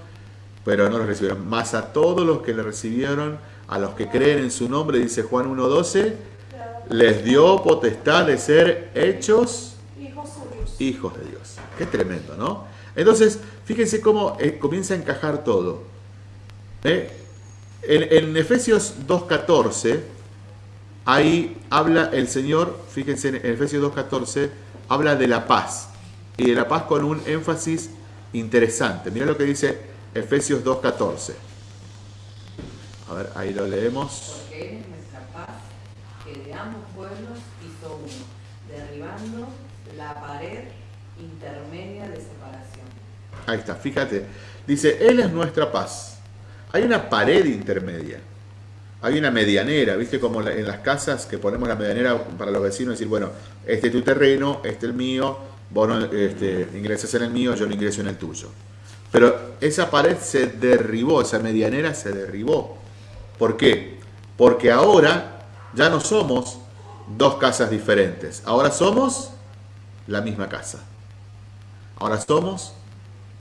pero no los recibieron. Más a todos los que le recibieron, a los que creen en su nombre, dice Juan 1.12, les dio potestad de ser hechos hijos de Dios. Qué tremendo, ¿no? Entonces, fíjense cómo eh, comienza a encajar todo. ¿Eh? En, en Efesios 2.14, ahí habla el Señor, fíjense en Efesios 2.14, habla de la paz. Y de la paz con un énfasis interesante. Mira lo que dice Efesios 2.14. A ver, ahí lo leemos. Porque Él es nuestra paz, que de ambos pueblos hizo uno, derribando la pared intermedia de separación. Ahí está, fíjate. Dice, Él es nuestra paz. Hay una pared intermedia. Hay una medianera, ¿viste? Como en las casas que ponemos la medianera para los vecinos, decir, bueno, este es tu terreno, este es el mío, vos no, este, ingresas en el mío, yo no ingreso en el tuyo. Pero esa pared se derribó, esa medianera se derribó. ¿Por qué? Porque ahora ya no somos dos casas diferentes, ahora somos la misma casa. Ahora somos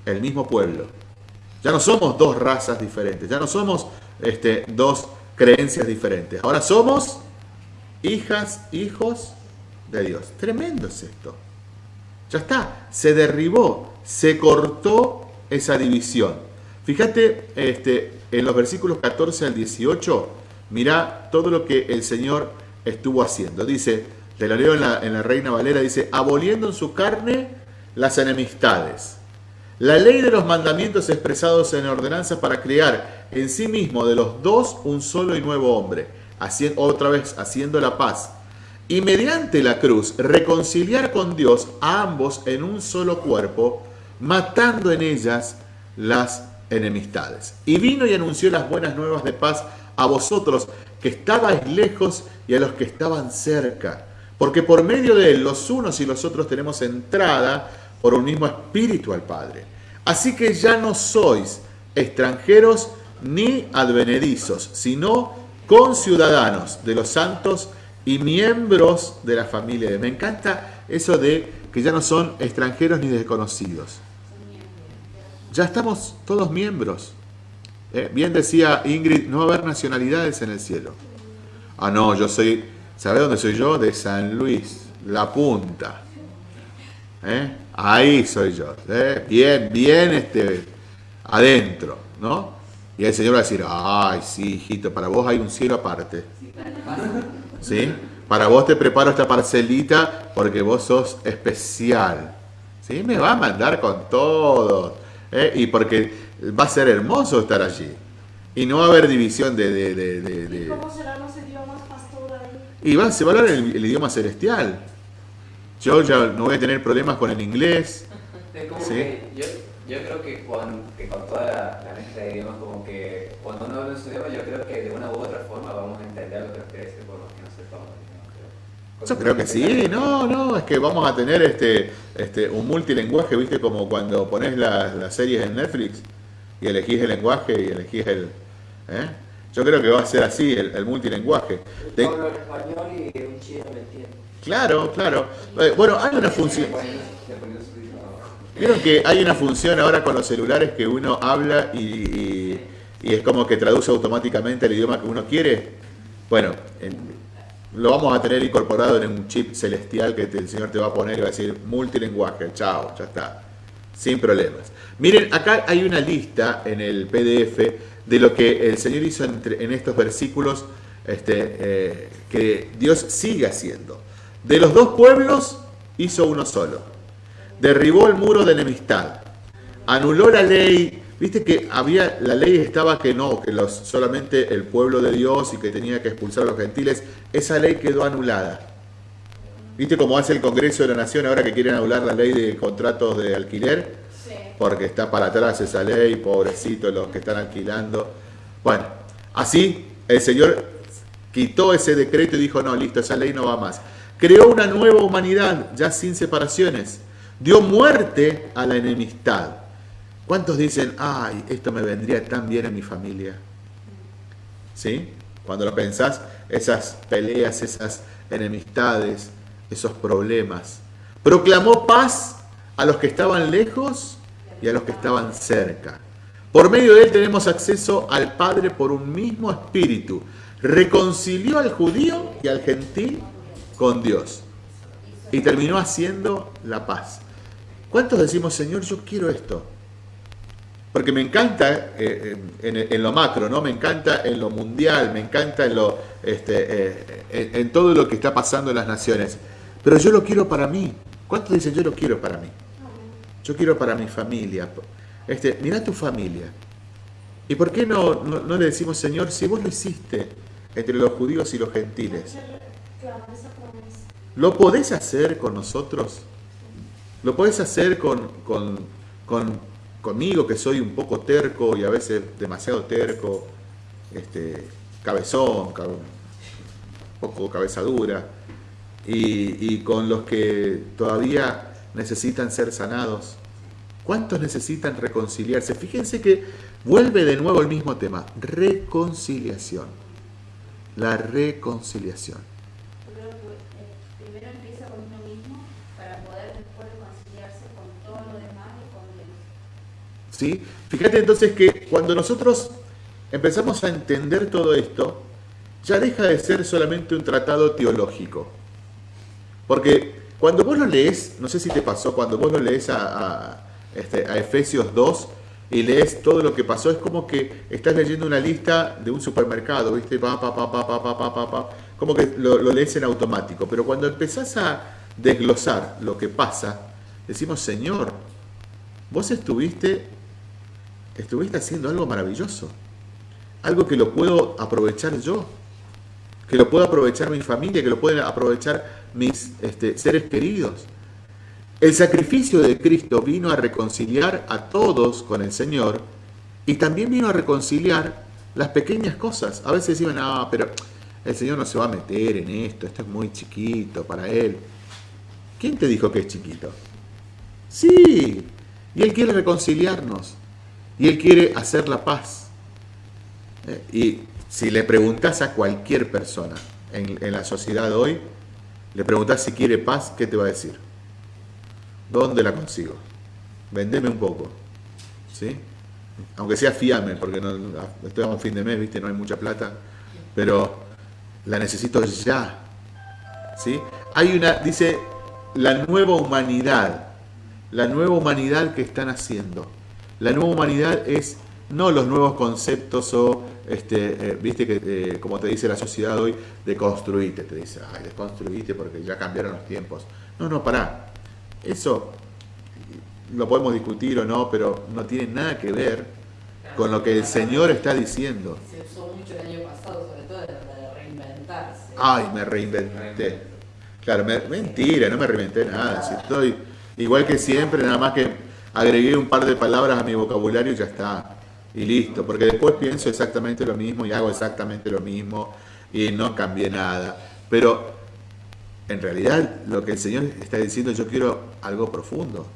el mismo pueblo. Ya no somos dos razas diferentes, ya no somos este, dos creencias diferentes. Ahora somos hijas, hijos de Dios. Tremendo es esto. Ya está, se derribó, se cortó esa división. Fíjate este, en los versículos 14 al 18, mirá todo lo que el Señor estuvo haciendo. Dice, te lo leo en la, en la Reina Valera, dice, aboliendo en su carne las enemistades. La ley de los mandamientos expresados en ordenanza para crear en sí mismo de los dos un solo y nuevo hombre, haciendo, otra vez haciendo la paz. Y mediante la cruz reconciliar con Dios a ambos en un solo cuerpo, matando en ellas las enemistades. Y vino y anunció las buenas nuevas de paz a vosotros que estabais lejos y a los que estaban cerca. Porque por medio de él los unos y los otros tenemos entrada por un mismo espíritu al Padre. Así que ya no sois extranjeros ni advenedizos, sino conciudadanos de los santos y miembros de la familia. Me encanta eso de que ya no son extranjeros ni desconocidos. ya estamos todos miembros. Eh, bien decía Ingrid, no va a haber nacionalidades en el cielo. Ah, no, yo soy, ¿sabe dónde soy yo? De San Luis, la punta. ¿Eh? Ahí soy yo. ¿eh? Bien, bien este, adentro, ¿no? Y el Señor va a decir, ay, sí, hijito, para vos hay un cielo aparte. ¿Sí? Para vos te preparo esta parcelita porque vos sos especial. ¿Sí? Me va a mandar con todo. ¿eh? Y porque va a ser hermoso estar allí. Y no va a haber división de... de, de, ¿Y cómo serán los idiomas, pastor, ahí? Y va, se va a hablar el, el idioma celestial. Yo ya no voy a tener problemas con el inglés. Como Sí. que yo, yo creo que con, que con toda la, la mezcla de idiomas, como que cuando uno habla en su idioma, yo creo que de una u otra forma vamos a entender lo que nos quiere decir por lo que no sepamos. ¿no? Yo creo que sí, no, no, es que vamos a tener este, este, un multilenguaje, viste, como cuando pones las, las series en Netflix y elegís el lenguaje y elegís el... ¿eh? Yo creo que va a ser así, el, el multilenguaje. Yo hablo en español y un chino me entiende. Claro, claro. Eh, Bueno, hay una función... Vieron que hay una función ahora con los celulares que uno habla y, y- es como que traduce automáticamente el idioma que uno quiere. Bueno, en- lo vamos a tener incorporado en un chip celestial que el Señor te va a poner y va a decir multilenguaje. Chao, ya está. Sin problemas. Miren, acá hay una lista en el PDF de lo que el Señor hizo entre- en estos versículos este, eh, que Dios sigue haciendo. De los dos pueblos hizo uno solo derribó el muro de enemistad, anuló la ley, viste que había, la ley estaba que no, que los, solamente el pueblo de Dios y que tenía que expulsar a los gentiles, esa ley quedó anulada. Viste cómo hace el Congreso de la Nación ahora que quieren anular la ley de contratos de alquiler, Sí. porque está para atrás esa ley, pobrecitos los que están alquilando. Bueno, así el Señor quitó ese decreto y dijo, no, listo, esa ley no va más. Creó una nueva humanidad, ya sin separaciones. Dio muerte a la enemistad. ¿Cuántos dicen, ay, esto me vendría tan bien en mi familia? ¿Sí? Cuando lo pensás, esas peleas, esas enemistades, esos problemas. Proclamó paz a los que estaban lejos y a los que estaban cerca. Por medio de él tenemos acceso al Padre por un mismo espíritu. Reconcilió al judío y al gentil con Dios. Y terminó haciendo la paz. ¿Cuántos decimos, Señor, yo quiero esto? Porque me encanta eh, en, en lo macro, ¿no? Me encanta en lo mundial, me encanta en lo este, eh, en, en todo lo que está pasando en las naciones. Pero yo lo quiero para mí. ¿Cuántos dicen yo lo quiero para mí? Yo quiero para mi familia. Este, mira tu familia. ¿Y por qué no, no, no le decimos, Señor, si vos lo hiciste entre los judíos y los gentiles, ¿lo podés hacer con nosotros? ¿Lo podés hacer con, con, con- conmigo, que soy un poco terco y a veces demasiado terco, este, cabezón, cab- un poco cabeza dura, y, y con los que todavía necesitan ser sanados? ¿Cuántos necesitan reconciliarse? Fíjense que vuelve de nuevo el mismo tema, reconciliación. La reconciliación. ¿sí? Fíjate entonces que cuando nosotros empezamos a entender todo esto, ya deja de ser solamente un tratado teológico. Porque cuando vos lo lees, no sé si te pasó, cuando vos lo lees a, este, Efesios 2 y lees todo lo que pasó, es como que estás leyendo una lista de un supermercado, ¿viste? Pa, pa, pa, pa, pa, pa, pa, pa. Como que lo, lo lees en automático. Pero cuando empezás a desglosar lo que pasa, decimos, Señor, vos estuviste estuviste haciendo algo maravilloso. Algo que lo puedo aprovechar yo. Que lo puedo aprovechar mi familia, que lo pueden aprovechar mis este, seres queridos. El sacrificio de Cristo vino a reconciliar a todos con el Señor y también vino a reconciliar las pequeñas cosas. A veces decimos, no, pero el Señor no se va a meter en esto, esto es muy chiquito para Él. ¿Quién te dijo que es chiquito? Sí, y Él quiere reconciliarnos. Y Él quiere hacer la paz. Eh, Y si le preguntas a cualquier persona en, la sociedad hoy, le preguntas si quiere paz, ¿qué te va a decir? ¿Dónde la consigo? Vendeme un poco. ¿Sí? Aunque sea fiame, porque estoy a un fin de mes, ¿viste? No hay mucha plata, pero la necesito ya. ¿sí? Hay una, dice, la nueva humanidad, la nueva humanidad que están haciendo. La nueva humanidad es no los nuevos conceptos o, este, eh, viste que, eh, como te dice la sociedad hoy, de construirte, te dice, ay, desconstruiste porque ya cambiaron los tiempos. No, no, pará. Eso lo podemos discutir o no, pero no tiene nada que ver con lo que el Señor está diciendo. Se usó mucho el año pasado, sobre todo de, reinventarse. Ay, me reinventé. Claro, mentira, no me reinventé nada. Si estoy igual que siempre, nada más que agregué un par de palabras a mi vocabulario y ya está. Y listo, porque después pienso exactamente lo mismo y hago exactamente lo mismo y no cambié nada. Pero en realidad lo que el Señor está diciendo, yo quiero algo profundo.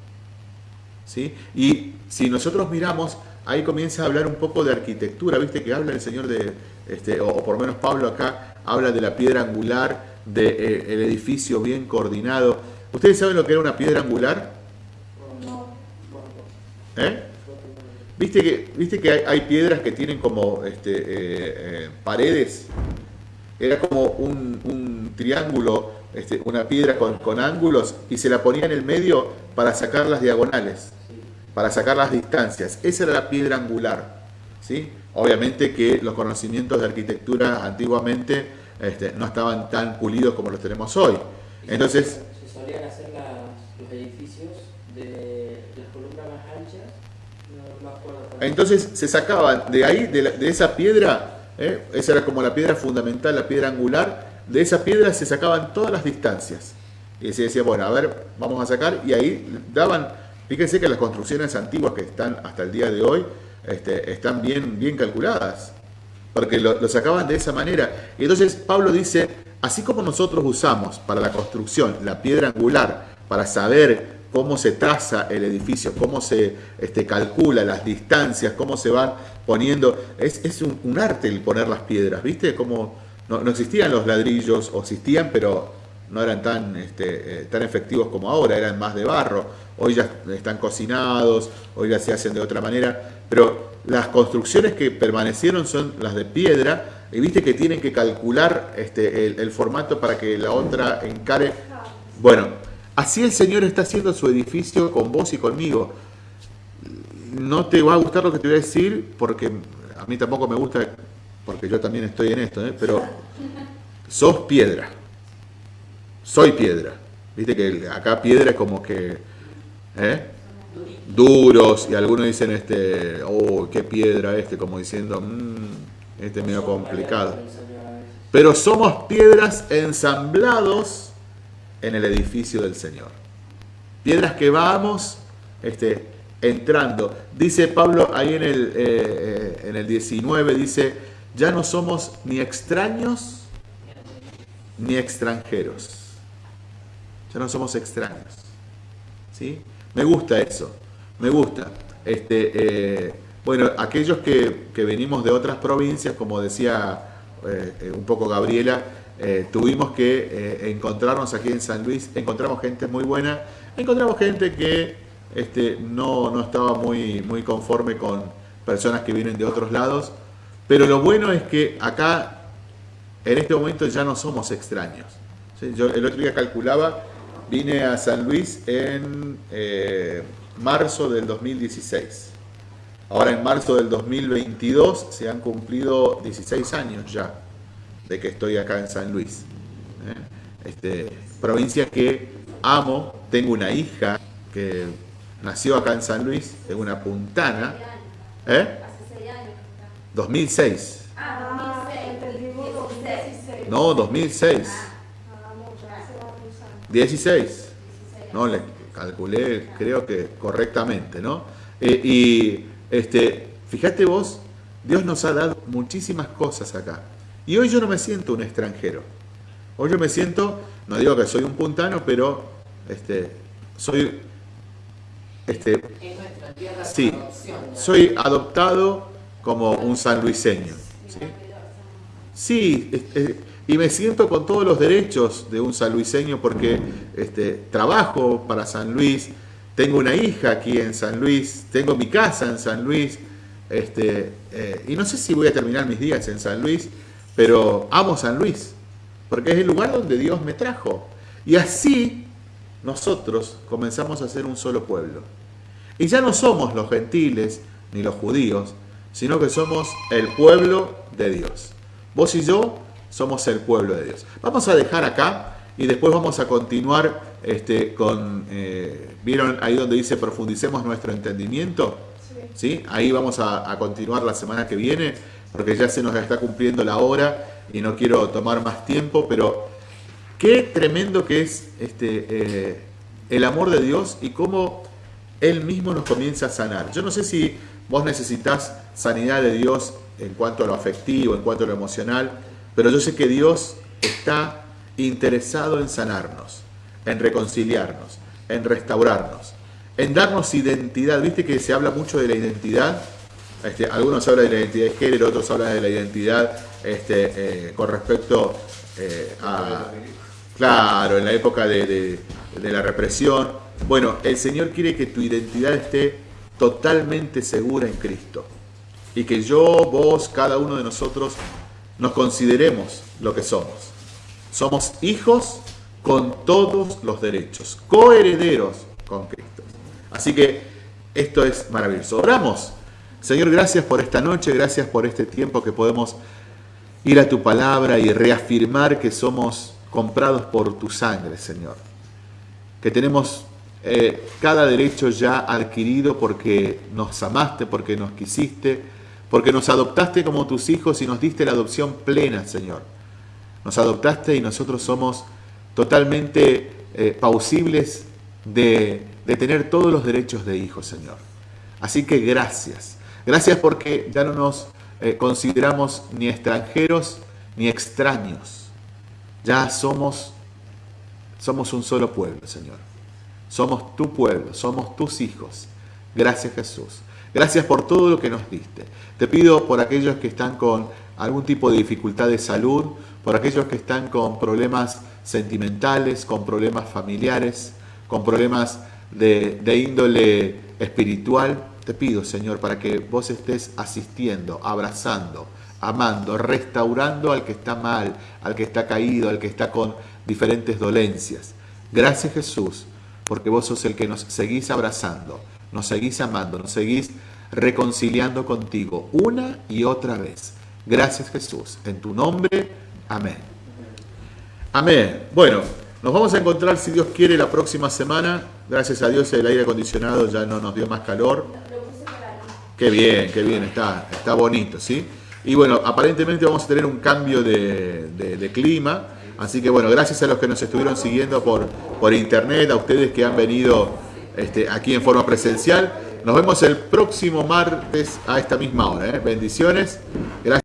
¿sí? Y si nosotros miramos, ahí comienza a hablar un poco de arquitectura, viste que habla el Señor de, este, o, por lo menos Pablo acá, habla de la piedra angular, del de, eh, edificio bien coordinado. ¿Ustedes saben lo que era una piedra angular? ¿Eh? ¿Viste que, viste que hay, piedras que tienen como este, eh, eh, paredes? Era como un, un triángulo este, una piedra con, ángulos y se la ponía en el medio para sacar las diagonales, para sacar las distancias. Esa era la piedra angular. ¿sí? Obviamente que los conocimientos de arquitectura antiguamente este, no estaban tan pulidos como los tenemos hoy. Entonces, se solían hacer los edificios de las columnas más anchas. Entonces se sacaban de ahí, de, esa piedra, ¿eh? esa era como la piedra fundamental, la piedra angular, de esa piedra se sacaban todas las distancias. Y se decía, bueno, a ver, vamos a sacar, y ahí daban, fíjense que las construcciones antiguas que están hasta el día de hoy, este, están bien, bien calculadas, porque lo, sacaban de esa manera. Y entonces Pablo dice, así como nosotros usamos para la construcción la piedra angular, para saber cómo se traza el edificio, cómo se este, calcula las distancias, cómo se van poniendo, es, un, arte el poner las piedras, ¿viste? Como no, existían los ladrillos, o existían, pero no eran tan, este, eh, tan efectivos como ahora, eran más de barro. Hoy ya están cocinados, hoy ya se hacen de otra manera, pero las construcciones que permanecieron son las de piedra, y viste que tienen que calcular este, el, formato para que la otra encare. Bueno, así el Señor está haciendo su edificio con vos y conmigo. No te va a gustar lo que te voy a decir, porque a mí tampoco me gusta porque yo también estoy en esto, ¿eh? pero sos piedra. Soy piedra. Viste que acá piedra es como que... ¿eh? Duros, y algunos dicen, este, oh, qué piedra este, como diciendo, mmm, este es medio complicado. Pero somos piedras ensamblados en el edificio del Señor. Piedras que vamos este, entrando. Dice Pablo ahí en el, eh, en el 19, dice, ya no somos ni extraños ni extranjeros. Ya no somos extraños. ¿Sí? Me gusta eso. Me gusta. Este, eh, bueno, aquellos que, venimos de otras provincias, como decía eh, eh, un poco Gabriela, tuvimos que encontrarnos aquí en San Luis. Encontramos gente muy buena. Encontramos gente que este, no, no estaba muy, muy conforme con personas que vienen de otros lados pero lo bueno es que acá, en este momento, ya no somos extraños. Yo el otro día calculaba, vine a San Luis en eh, marzo del 2016. Ahora en marzo del 2022 se han cumplido 16 años ya de que estoy acá en San Luis. ¿eh? Este, provincia que amo, tengo una hija que nació acá en San Luis, es una puntana. ¿eh? 2006. Ah, 2006. No, 2006. 16. No, le calculé, creo que correctamente, ¿no? Eh, y este, fíjate vos, Dios nos ha dado muchísimas cosas acá. Y hoy yo no me siento un extranjero. Hoy yo me siento, no digo que soy un puntano, pero este, soy este, sí, soy adoptado como un sanluiseño. ¿sí? y me siento con todos los derechos de un sanluiseño porque este, trabajo para San Luis, tengo una hija aquí en San Luis, tengo mi casa en San Luis, este, eh, y no sé si voy a terminar mis días en San Luis, pero amo San Luis, porque es el lugar donde Dios me trajo. Y así nosotros comenzamos a ser un solo pueblo. Y ya no somos los gentiles ni los judíos, sino que somos el pueblo de Dios. Vos y yo somos el pueblo de Dios. Vamos a dejar acá y después vamos a continuar este, con, eh, ¿vieron ahí donde dice profundicemos nuestro entendimiento? Sí. Ahí vamos a, continuar la semana que viene, porque ya se nos está cumpliendo la hora y no quiero tomar más tiempo, pero qué tremendo que es este, eh, el amor de Dios y cómo Él mismo nos comienza a sanar. Yo no sé si vos necesitas sanidad de Dios en cuanto a lo afectivo, en cuanto a lo emocional, pero yo sé que Dios está interesado en sanarnos, en reconciliarnos, en restaurarnos, en darnos identidad. Viste que se habla mucho de la identidad. Este, algunos hablan de la identidad de género, otros hablan de la identidad este, eh, con respecto eh, a... Claro, en la época de, la represión. Bueno, el Señor quiere que tu identidad esté totalmente segura en Cristo. Y que yo, vos, cada uno de nosotros nos consideremos lo que somos. Somos hijos con todos los derechos, coherederos con Cristo. Así que esto es maravilloso. Oramos. Señor, gracias por esta noche, gracias por este tiempo que podemos ir a tu palabra y reafirmar que somos comprados por tu sangre, Señor. Que tenemos eh, cada derecho ya adquirido porque nos amaste, porque nos quisiste, porque nos adoptaste como tus hijos y nos diste la adopción plena, Señor. Nos adoptaste y nosotros somos totalmente eh, pausibles de, tener todos los derechos de hijos, Señor. Así que gracias. Gracias porque ya no nos eh, consideramos ni extranjeros ni extraños. Ya somos, somos un solo pueblo, Señor. Somos tu pueblo, somos tus hijos. Gracias Jesús. Gracias por todo lo que nos diste. Te pido por aquellos que están con algún tipo de dificultad de salud, por aquellos que están con problemas sentimentales, con problemas familiares, con problemas de, índole espiritual. Te pido, Señor, para que vos estés asistiendo, abrazando, amando, restaurando al que está mal, al que está caído, al que está con diferentes dolencias. Gracias Jesús, porque vos sos el que nos seguís abrazando, nos seguís amando, nos seguís reconciliando contigo una y otra vez. Gracias Jesús. En tu nombre, amén. Amén. Bueno, nos vamos a encontrar, si Dios quiere, la próxima semana. Gracias a Dios el aire acondicionado ya no nos dio más calor. Qué bien, qué bien, está, está bonito, ¿sí? Y bueno, aparentemente vamos a tener un cambio de, clima. Así que bueno, gracias a los que nos estuvieron siguiendo por, por internet, a ustedes que han venido este, aquí en forma presencial. Nos vemos el próximo martes a esta misma hora. ¿eh? Bendiciones. Gracias.